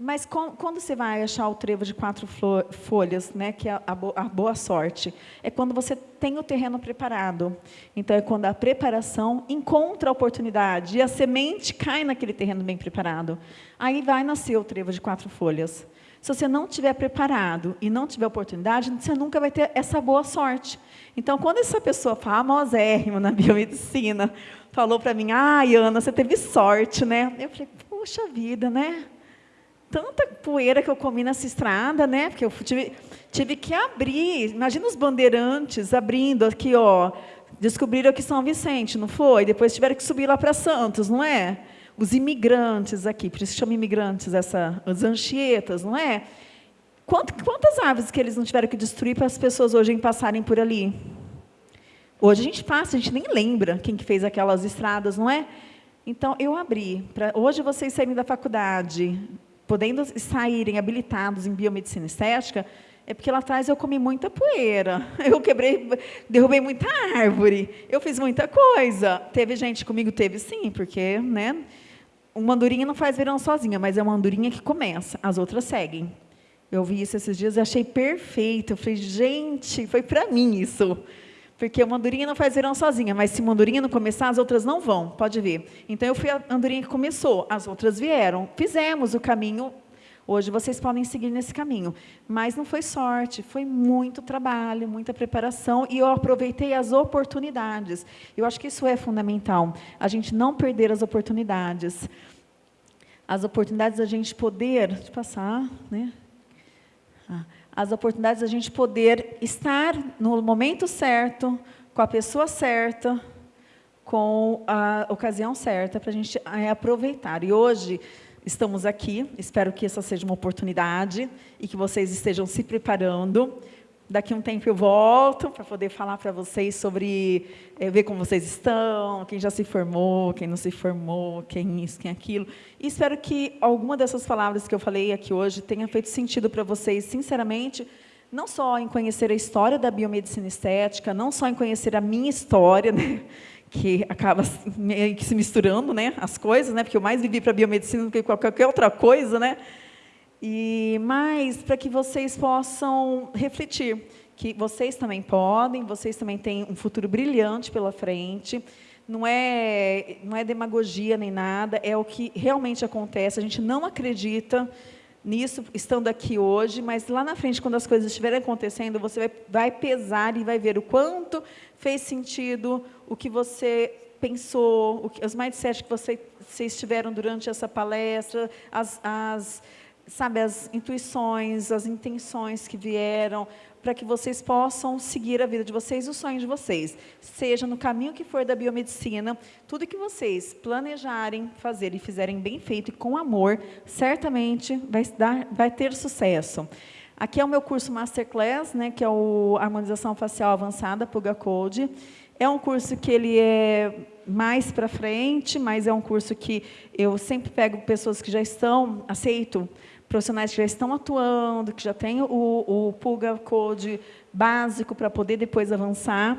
Mas com, quando você vai achar o trevo de quatro folhas, né, que é a, a, boa sorte, é quando você tem o terreno preparado. Então, é quando a preparação encontra a oportunidade e a semente cai naquele terreno bem preparado. Aí vai nascer o trevo de quatro folhas. Se você não estiver preparado e não tiver oportunidade, você nunca vai ter essa boa sorte. Então, quando essa pessoa famosérrima na *laughs* biomedicina falou para mim, ah, Ana, você teve sorte, né? Eu falei, puxa vida, né? Tanta poeira que eu comi nessa estrada, né? Porque eu tive, tive que abrir. Imagina os bandeirantes abrindo aqui, ó. Descobriram que São Vicente, não foi? Depois tiveram que subir lá para Santos, não é? Os imigrantes aqui, por isso chama imigrantes, essa, as anchietas, não é? Quantas árvores que eles não tiveram que destruir para as pessoas hoje passarem por ali? Hoje a gente passa, a gente nem lembra quem que fez aquelas estradas, não é? Então, eu abri, para hoje vocês saírem da faculdade, podendo saírem habilitados em biomedicina estética, é porque lá atrás eu comi muita poeira, *laughs* eu quebrei, derrubei muita árvore, eu fiz muita coisa. Teve gente comigo? Teve sim, porque, né? Uma andorinha não faz verão sozinha, mas é uma andorinha que começa, as outras seguem. Eu vi isso esses dias e achei perfeito. Eu falei, gente, foi para mim isso. Porque uma andorinha não faz verão sozinha, mas se uma andorinha não começar, as outras não vão, pode ver. Então, eu fui a andorinha que começou, as outras vieram. Fizemos o caminho, Hoje vocês podem seguir nesse caminho. Mas não foi sorte, foi muito trabalho, muita preparação, e eu aproveitei as oportunidades. Eu acho que isso é fundamental, a gente não perder as oportunidades. As oportunidades da gente poder... Deixa eu passar, né? Ah, as oportunidades da gente poder estar no momento certo, com a pessoa certa, com a ocasião certa para a gente é, aproveitar. E hoje estamos aqui, espero que essa seja uma oportunidade e que vocês estejam se preparando. Daqui um tempo eu volto para poder falar para vocês sobre, é, ver como vocês estão, quem já se formou, quem não se formou, quem isso, quem aquilo. E espero que alguma dessas palavras que eu falei aqui hoje tenha feito sentido para vocês, sinceramente, não só em conhecer a história da biomedicina estética, não só em conhecer a minha história, né? Que acaba meio que se misturando, né, as coisas, né, porque eu mais vivi para biomedicina do que qualquer outra coisa, né, e mais para que vocês possam refletir que vocês também podem, vocês também têm um futuro brilhante pela frente. Não é, não é demagogia nem nada, é o que realmente acontece. A gente não acredita nisso, estando aqui hoje, mas lá na frente, quando as coisas estiverem acontecendo, você vai, vai pesar e vai ver o quanto fez sentido, o que você pensou, o que, os mindset que você, vocês tiveram durante essa palestra, as, as, sabe, as intuições, as intenções que vieram, para que vocês possam seguir a vida de vocês, o sonho de vocês. Seja no caminho que for da biomedicina, tudo que vocês planejarem fazer e fizerem bem feito e com amor, certamente vai, dar, vai ter sucesso. Aqui é o meu curso Masterclass, né, que é o Harmonização Facial Avançada, Puga Code. É um curso que ele é mais para frente, mas é um curso que eu sempre pego pessoas que já estão, aceito profissionais que já estão atuando, que já têm o, o Puga Code básico para poder depois avançar.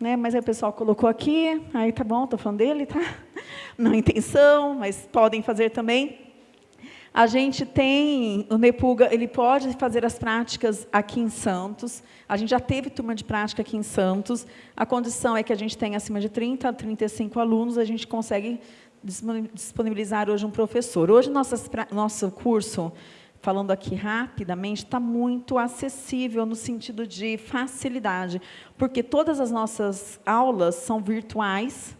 Né? Mas aí o pessoal colocou aqui, aí tá bom, estou falando dele, tá? *laughs* Não intenção, mas podem fazer também. A gente tem, o Nepuga, ele pode fazer as práticas aqui em Santos. A gente já teve turma de prática aqui em Santos. A condição é que a gente tenha acima de 30 a 35 alunos, a gente consegue disponibilizar hoje um professor. Hoje, nossas, nosso curso, falando aqui rapidamente, está muito acessível no sentido de facilidade, porque todas as nossas aulas são virtuais,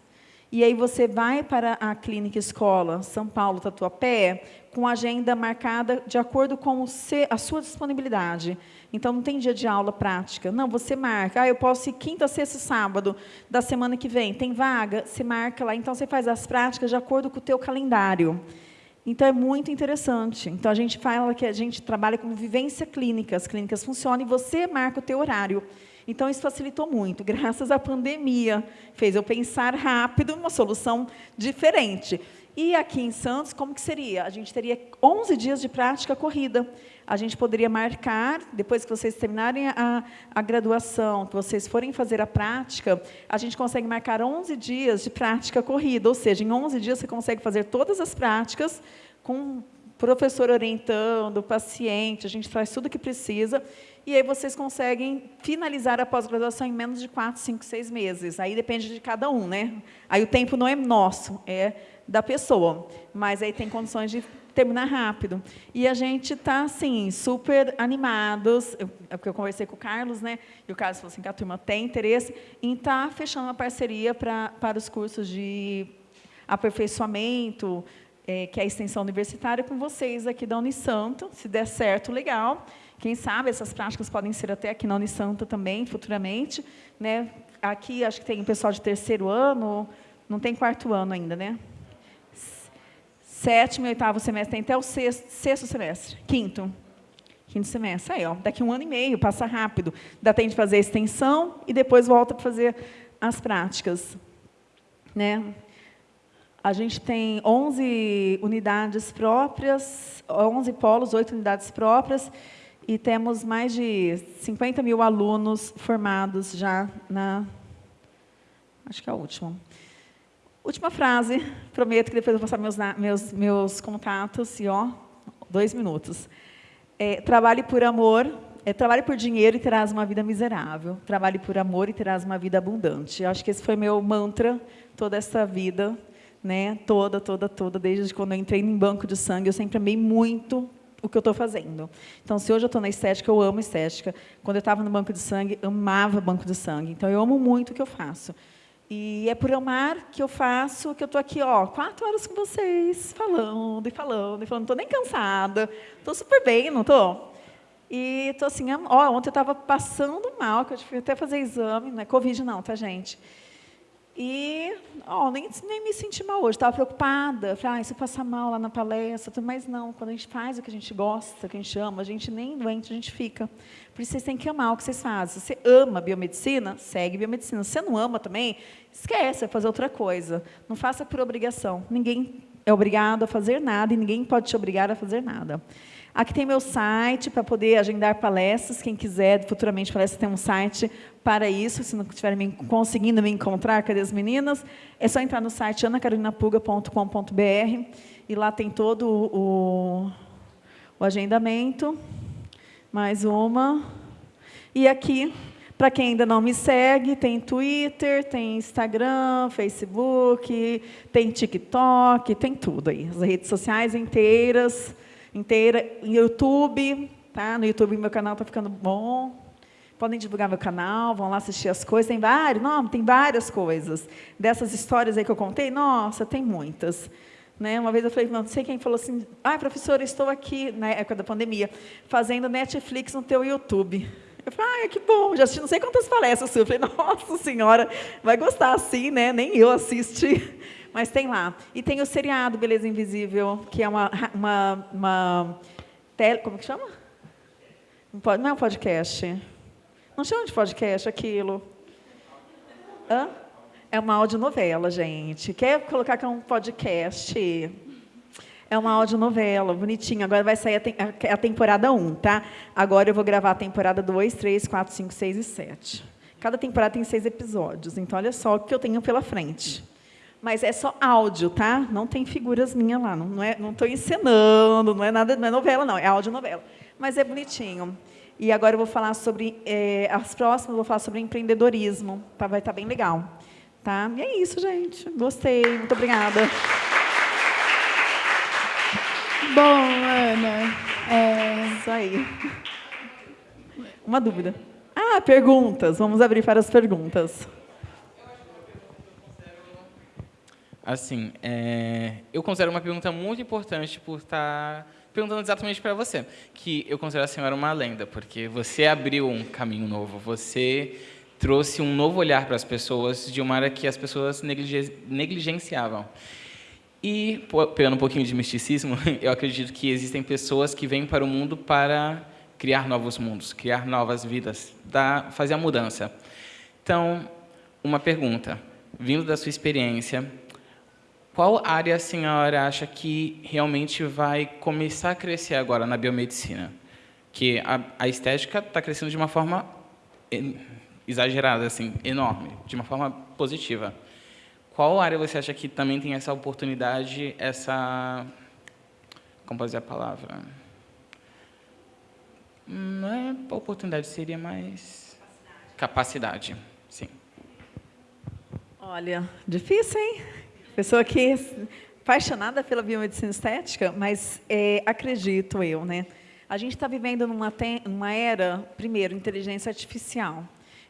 e aí você vai para a clínica escola São Paulo Tatuapé com agenda marcada de acordo com a sua disponibilidade. Então, não tem dia de aula prática. Não, você marca. Ah, eu posso ir quinta, sexta e sábado da semana que vem. Tem vaga? Você marca lá. Então, você faz as práticas de acordo com o teu calendário. Então, é muito interessante. Então, a gente fala que a gente trabalha com vivência clínica. As clínicas funcionam e você marca o teu horário. Então, isso facilitou muito. Graças à pandemia, fez eu pensar rápido uma solução diferente. E aqui em Santos, como que seria? A gente teria 11 dias de prática corrida. A gente poderia marcar, depois que vocês terminarem a, a graduação, que vocês forem fazer a prática, a gente consegue marcar 11 dias de prática corrida, ou seja, em 11 dias você consegue fazer todas as práticas com professor orientando, paciente, a gente faz tudo o que precisa, e aí vocês conseguem finalizar a pós-graduação em menos de 4, 5, 6 meses. Aí depende de cada um, né? Aí o tempo não é nosso, é da pessoa, mas aí tem condições de terminar rápido. E a gente está, assim, super animados, eu, é porque eu conversei com o Carlos, né, e o Carlos falou assim que a turma tem interesse em estar tá fechando uma parceria pra, para os cursos de aperfeiçoamento, é, que é a extensão universitária, com vocês aqui da Unisanto. Se der certo, legal. Quem sabe essas práticas podem ser até aqui na Unisanto também, futuramente. Né? Aqui, acho que tem pessoal de terceiro ano, não tem quarto ano ainda, né? Sétimo e oitavo semestre, tem até o sexto, sexto semestre. Quinto. Quinto semestre. Aí, ó, daqui um ano e meio, passa rápido. Dá tempo de fazer a extensão e depois volta para fazer as práticas. Né? A gente tem 11 unidades próprias, 11 polos, 8 unidades próprias, e temos mais de 50 mil alunos formados já na... Acho que é a última. Última frase, prometo que depois eu vou passar meus, meus, meus contatos, e ó, dois minutos. É, trabalhe por amor, é, trabalhe por dinheiro e terás uma vida miserável. Trabalhe por amor e terás uma vida abundante. Eu acho que esse foi meu mantra toda essa vida, né? toda, toda, toda, desde quando eu entrei em banco de sangue, eu sempre amei muito o que eu estou fazendo. Então, se hoje eu estou na estética, eu amo estética. Quando eu estava no banco de sangue, amava banco de sangue. Então, eu amo muito o que eu faço. E é por amar que eu faço, que eu estou aqui, ó, quatro horas com vocês, falando e falando e falando. Não estou nem cansada, estou super bem, não estou? E estou assim, ó, ontem eu estava passando mal, que eu tive até fazer exame, não é Covid não, tá, gente? E ó, nem, nem me senti mal hoje, estava preocupada. Falei, ah, se eu passar mal lá na palestra, mas não, quando a gente faz o que a gente gosta, o que a gente ama, a gente nem doente, a gente fica. Por isso vocês têm que amar o que vocês fazem. Se você ama biomedicina, segue biomedicina. Se você não ama também, esquece, vai fazer outra coisa. Não faça por obrigação. Ninguém é obrigado a fazer nada e ninguém pode te obrigar a fazer nada. Aqui tem meu site para poder agendar palestras. Quem quiser futuramente palestras, tem um site para isso. Se não estiver me, conseguindo me encontrar, cadê as meninas? É só entrar no site anacarolinapuga.com.br e lá tem todo o, o agendamento. Mais uma. E aqui, para quem ainda não me segue, tem Twitter, tem Instagram, Facebook, tem TikTok, tem tudo aí. As redes sociais inteiras inteira. Em YouTube, tá? No YouTube meu canal está ficando bom. Podem divulgar meu canal, vão lá assistir as coisas. Tem vários, não, tem várias coisas. Dessas histórias aí que eu contei, nossa, tem muitas. Né? Uma vez eu falei, não sei quem falou assim, ah, professora, estou aqui, na época da pandemia, fazendo Netflix no teu YouTube. Eu falei, ah, que bom, já assisti não sei quantas palestras. Eu falei, nossa senhora, vai gostar assim, né? Nem eu assisti. Mas tem lá. E tem o seriado Beleza Invisível, que é uma... uma, uma tele, como que chama? Não é um podcast. Não chama de podcast aquilo. Hã? É uma audionovela, gente. Quer colocar que é um podcast? É uma audionovela, bonitinha. Agora vai sair a, te a temporada 1, tá? Agora eu vou gravar a temporada 2, 3, 4, 5, 6 e 7. Cada temporada tem seis episódios. Então, olha só o que eu tenho pela frente. Mas é só áudio, tá? Não tem figuras minhas lá. Não é, não estou encenando, não é nada, não é novela, não. É audionovela. Mas é bonitinho. E agora eu vou falar sobre é, as próximas. Eu vou falar sobre empreendedorismo. Tá? Vai estar tá bem legal, tá? E é isso, gente. Gostei. Muito obrigada. Bom, Ana. É... Isso aí. Uma dúvida. Ah, perguntas. Vamos abrir para as perguntas. Assim, é, eu considero uma pergunta muito importante por estar perguntando exatamente para você, que eu considero a senhora uma lenda, porque você abriu um caminho novo, você trouxe um novo olhar para as pessoas de uma área que as pessoas negligenciavam. E, pegando um pouquinho de misticismo, *laughs* eu acredito que existem pessoas que vêm para o mundo para criar novos mundos, criar novas vidas, dar, fazer a mudança. Então, uma pergunta, vindo da sua experiência, qual área a senhora acha que realmente vai começar a crescer agora na biomedicina? Que a, a estética está crescendo de uma forma exagerada, assim, enorme, de uma forma positiva. Qual área você acha que também tem essa oportunidade, essa... Como dizer a palavra? Não é oportunidade, seria mais... Capacidade, sim. Olha, difícil, hein? Pessoa que é apaixonada pela biomedicina estética, mas é, acredito eu, né? A gente está vivendo numa, numa era, primeiro, inteligência artificial.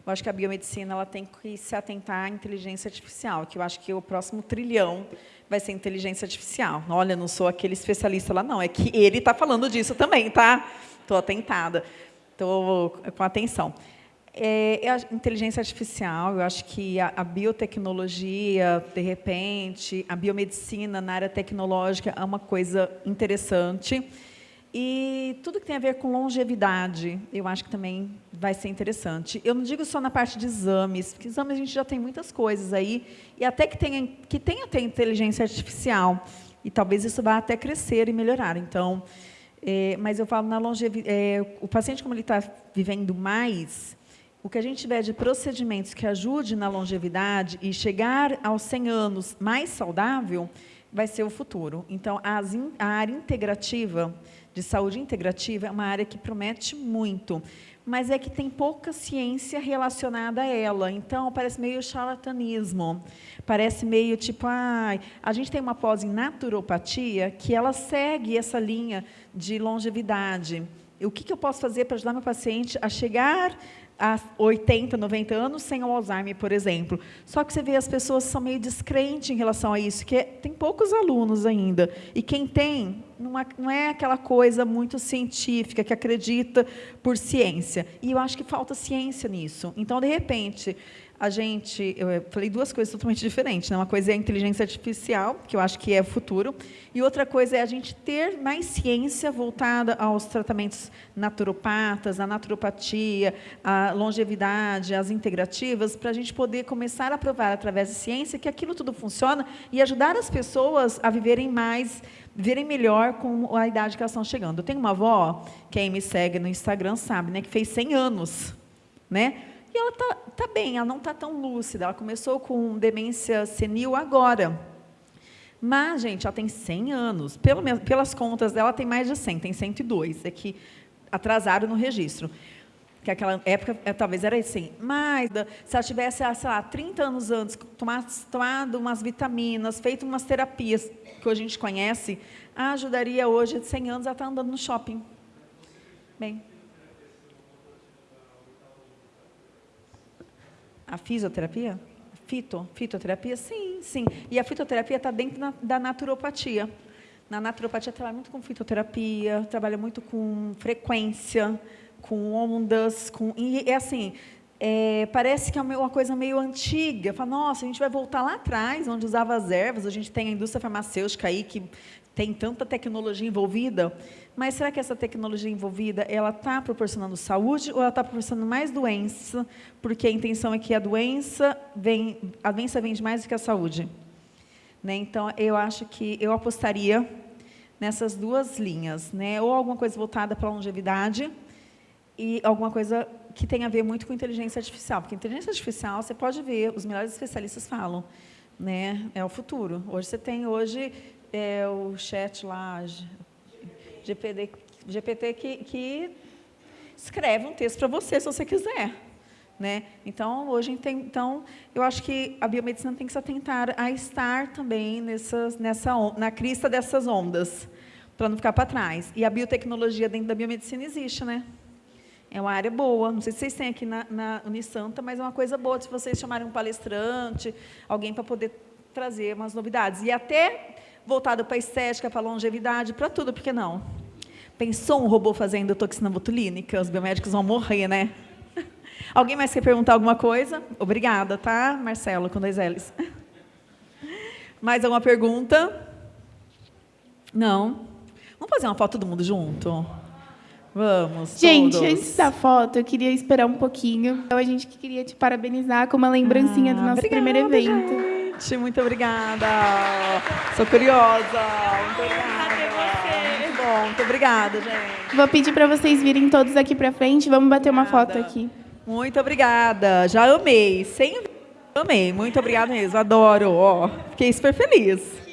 Eu acho que a biomedicina ela tem que se atentar à inteligência artificial, que eu acho que o próximo trilhão vai ser inteligência artificial. Olha, não sou aquele especialista lá, não. É que ele está falando disso também, tá? Estou atentada, estou com atenção. É, a inteligência artificial, eu acho que a, a, biotecnologia, de repente, a biomedicina na área tecnológica é uma coisa interessante. E tudo que tem a ver com longevidade, eu acho que também vai ser interessante. Eu não digo só na parte de exames, porque exames a gente já tem muitas coisas aí, e até que tenha, que tenha até inteligência artificial, e talvez isso vá até crescer e melhorar. Então, é, mas eu falo na longevidade, é, o paciente como ele está vivendo mais, o que a gente tiver de procedimentos que ajude na longevidade e chegar aos 100 anos mais saudável, vai ser o futuro. Então, a área integrativa, de saúde integrativa é uma área que promete muito, mas é que tem pouca ciência relacionada a ela. Então, parece meio charlatanismo. Parece meio tipo, ah, a gente tem uma pós em naturopatia que ela segue essa linha de longevidade. O que, que eu posso fazer para ajudar meu paciente a chegar a 80, 90 anos sem Alzheimer, por exemplo. Só que você vê as pessoas são meio descrentes em relação a isso, que é, tem poucos alunos ainda. E quem tem, é, não é aquela coisa muito científica, que acredita por ciência. E eu acho que falta ciência nisso. Então, de repente, a gente, eu falei duas coisas totalmente diferentes. Né? Uma coisa é a inteligência artificial, que eu acho que é o futuro, e outra coisa é a gente ter mais ciência voltada aos tratamentos naturopatas, à naturopatia, à longevidade, às integrativas, para a gente poder começar a provar através da ciência que aquilo tudo funciona e ajudar as pessoas a viverem mais, viverem melhor com a idade que elas estão chegando. Eu tenho uma avó, quem me segue no Instagram sabe, né, que fez 100 anos, né? E ela está tá bem, ela não está tão lúcida. Ela começou com demência senil agora. Mas, gente, ela tem 100 anos. Pelo, pelas contas dela, tem mais de 100, tem 102. É que atrasaram no registro. Que aquela época é, talvez era assim. Mas, se ela tivesse, sei lá, 30 anos antes, tomado, umas vitaminas, feito umas terapias que hoje a gente conhece, ajudaria hoje, de 100 anos, ela está andando no shopping. Bem, A fisioterapia? Fito, fitoterapia? Sim, sim. E a fitoterapia está dentro na, da naturopatia. Na naturopatia trabalha muito com fitoterapia, trabalha muito com frequência, com ondas, com e é assim, é, parece que é uma coisa meio antiga. Fala, nossa, a gente vai voltar lá atrás, onde usava as ervas. A gente tem a indústria farmacêutica aí que tem tanta tecnologia envolvida. Mas será que essa tecnologia envolvida ela está proporcionando saúde ou ela está proporcionando mais doença? Porque a intenção é que a doença vem, a doença vende mais do que a saúde. Né? Então, eu acho que eu apostaria nessas duas linhas, né? Ou alguma coisa voltada para a longevidade e alguma coisa que tem a ver muito com inteligência artificial, porque inteligência artificial, você pode ver, os melhores especialistas falam, né? É o futuro. Hoje você tem hoje é, o chat lá, GPT, GPT que, que escreve um texto para você, se você quiser. Né? Então, hoje, então, eu acho que a biomedicina tem que se atentar a estar também nessas, nessa, na crista dessas ondas, para não ficar para trás. E a biotecnologia dentro da biomedicina existe, né? É uma área boa. Não sei se vocês têm aqui na, na Unisanta, mas é uma coisa boa se vocês chamarem um palestrante, alguém para poder trazer umas novidades. E até voltado para a estética, para longevidade, para tudo, por que não? Pensou um robô fazendo toxina botulínica? Os biomédicos vão morrer, né? *laughs* Alguém mais quer perguntar alguma coisa? Obrigada, tá, Marcelo, com dois L's. *laughs* Mais alguma pergunta? Não? Vamos fazer uma foto todo mundo junto? Vamos, Gente, todos. antes da foto, eu queria esperar um pouquinho. Então, a gente queria te parabenizar com uma lembrancinha ah, do nosso obrigada, primeiro evento. Gente, muito obrigada. Sou curiosa. Muito obrigada bom. Muito obrigada, gente. Vou pedir para vocês virem todos aqui para frente. Vamos bater uma foto aqui. Muito obrigada. Já amei. Sem amei. Muito obrigada mesmo. Adoro. Ó, fiquei super feliz.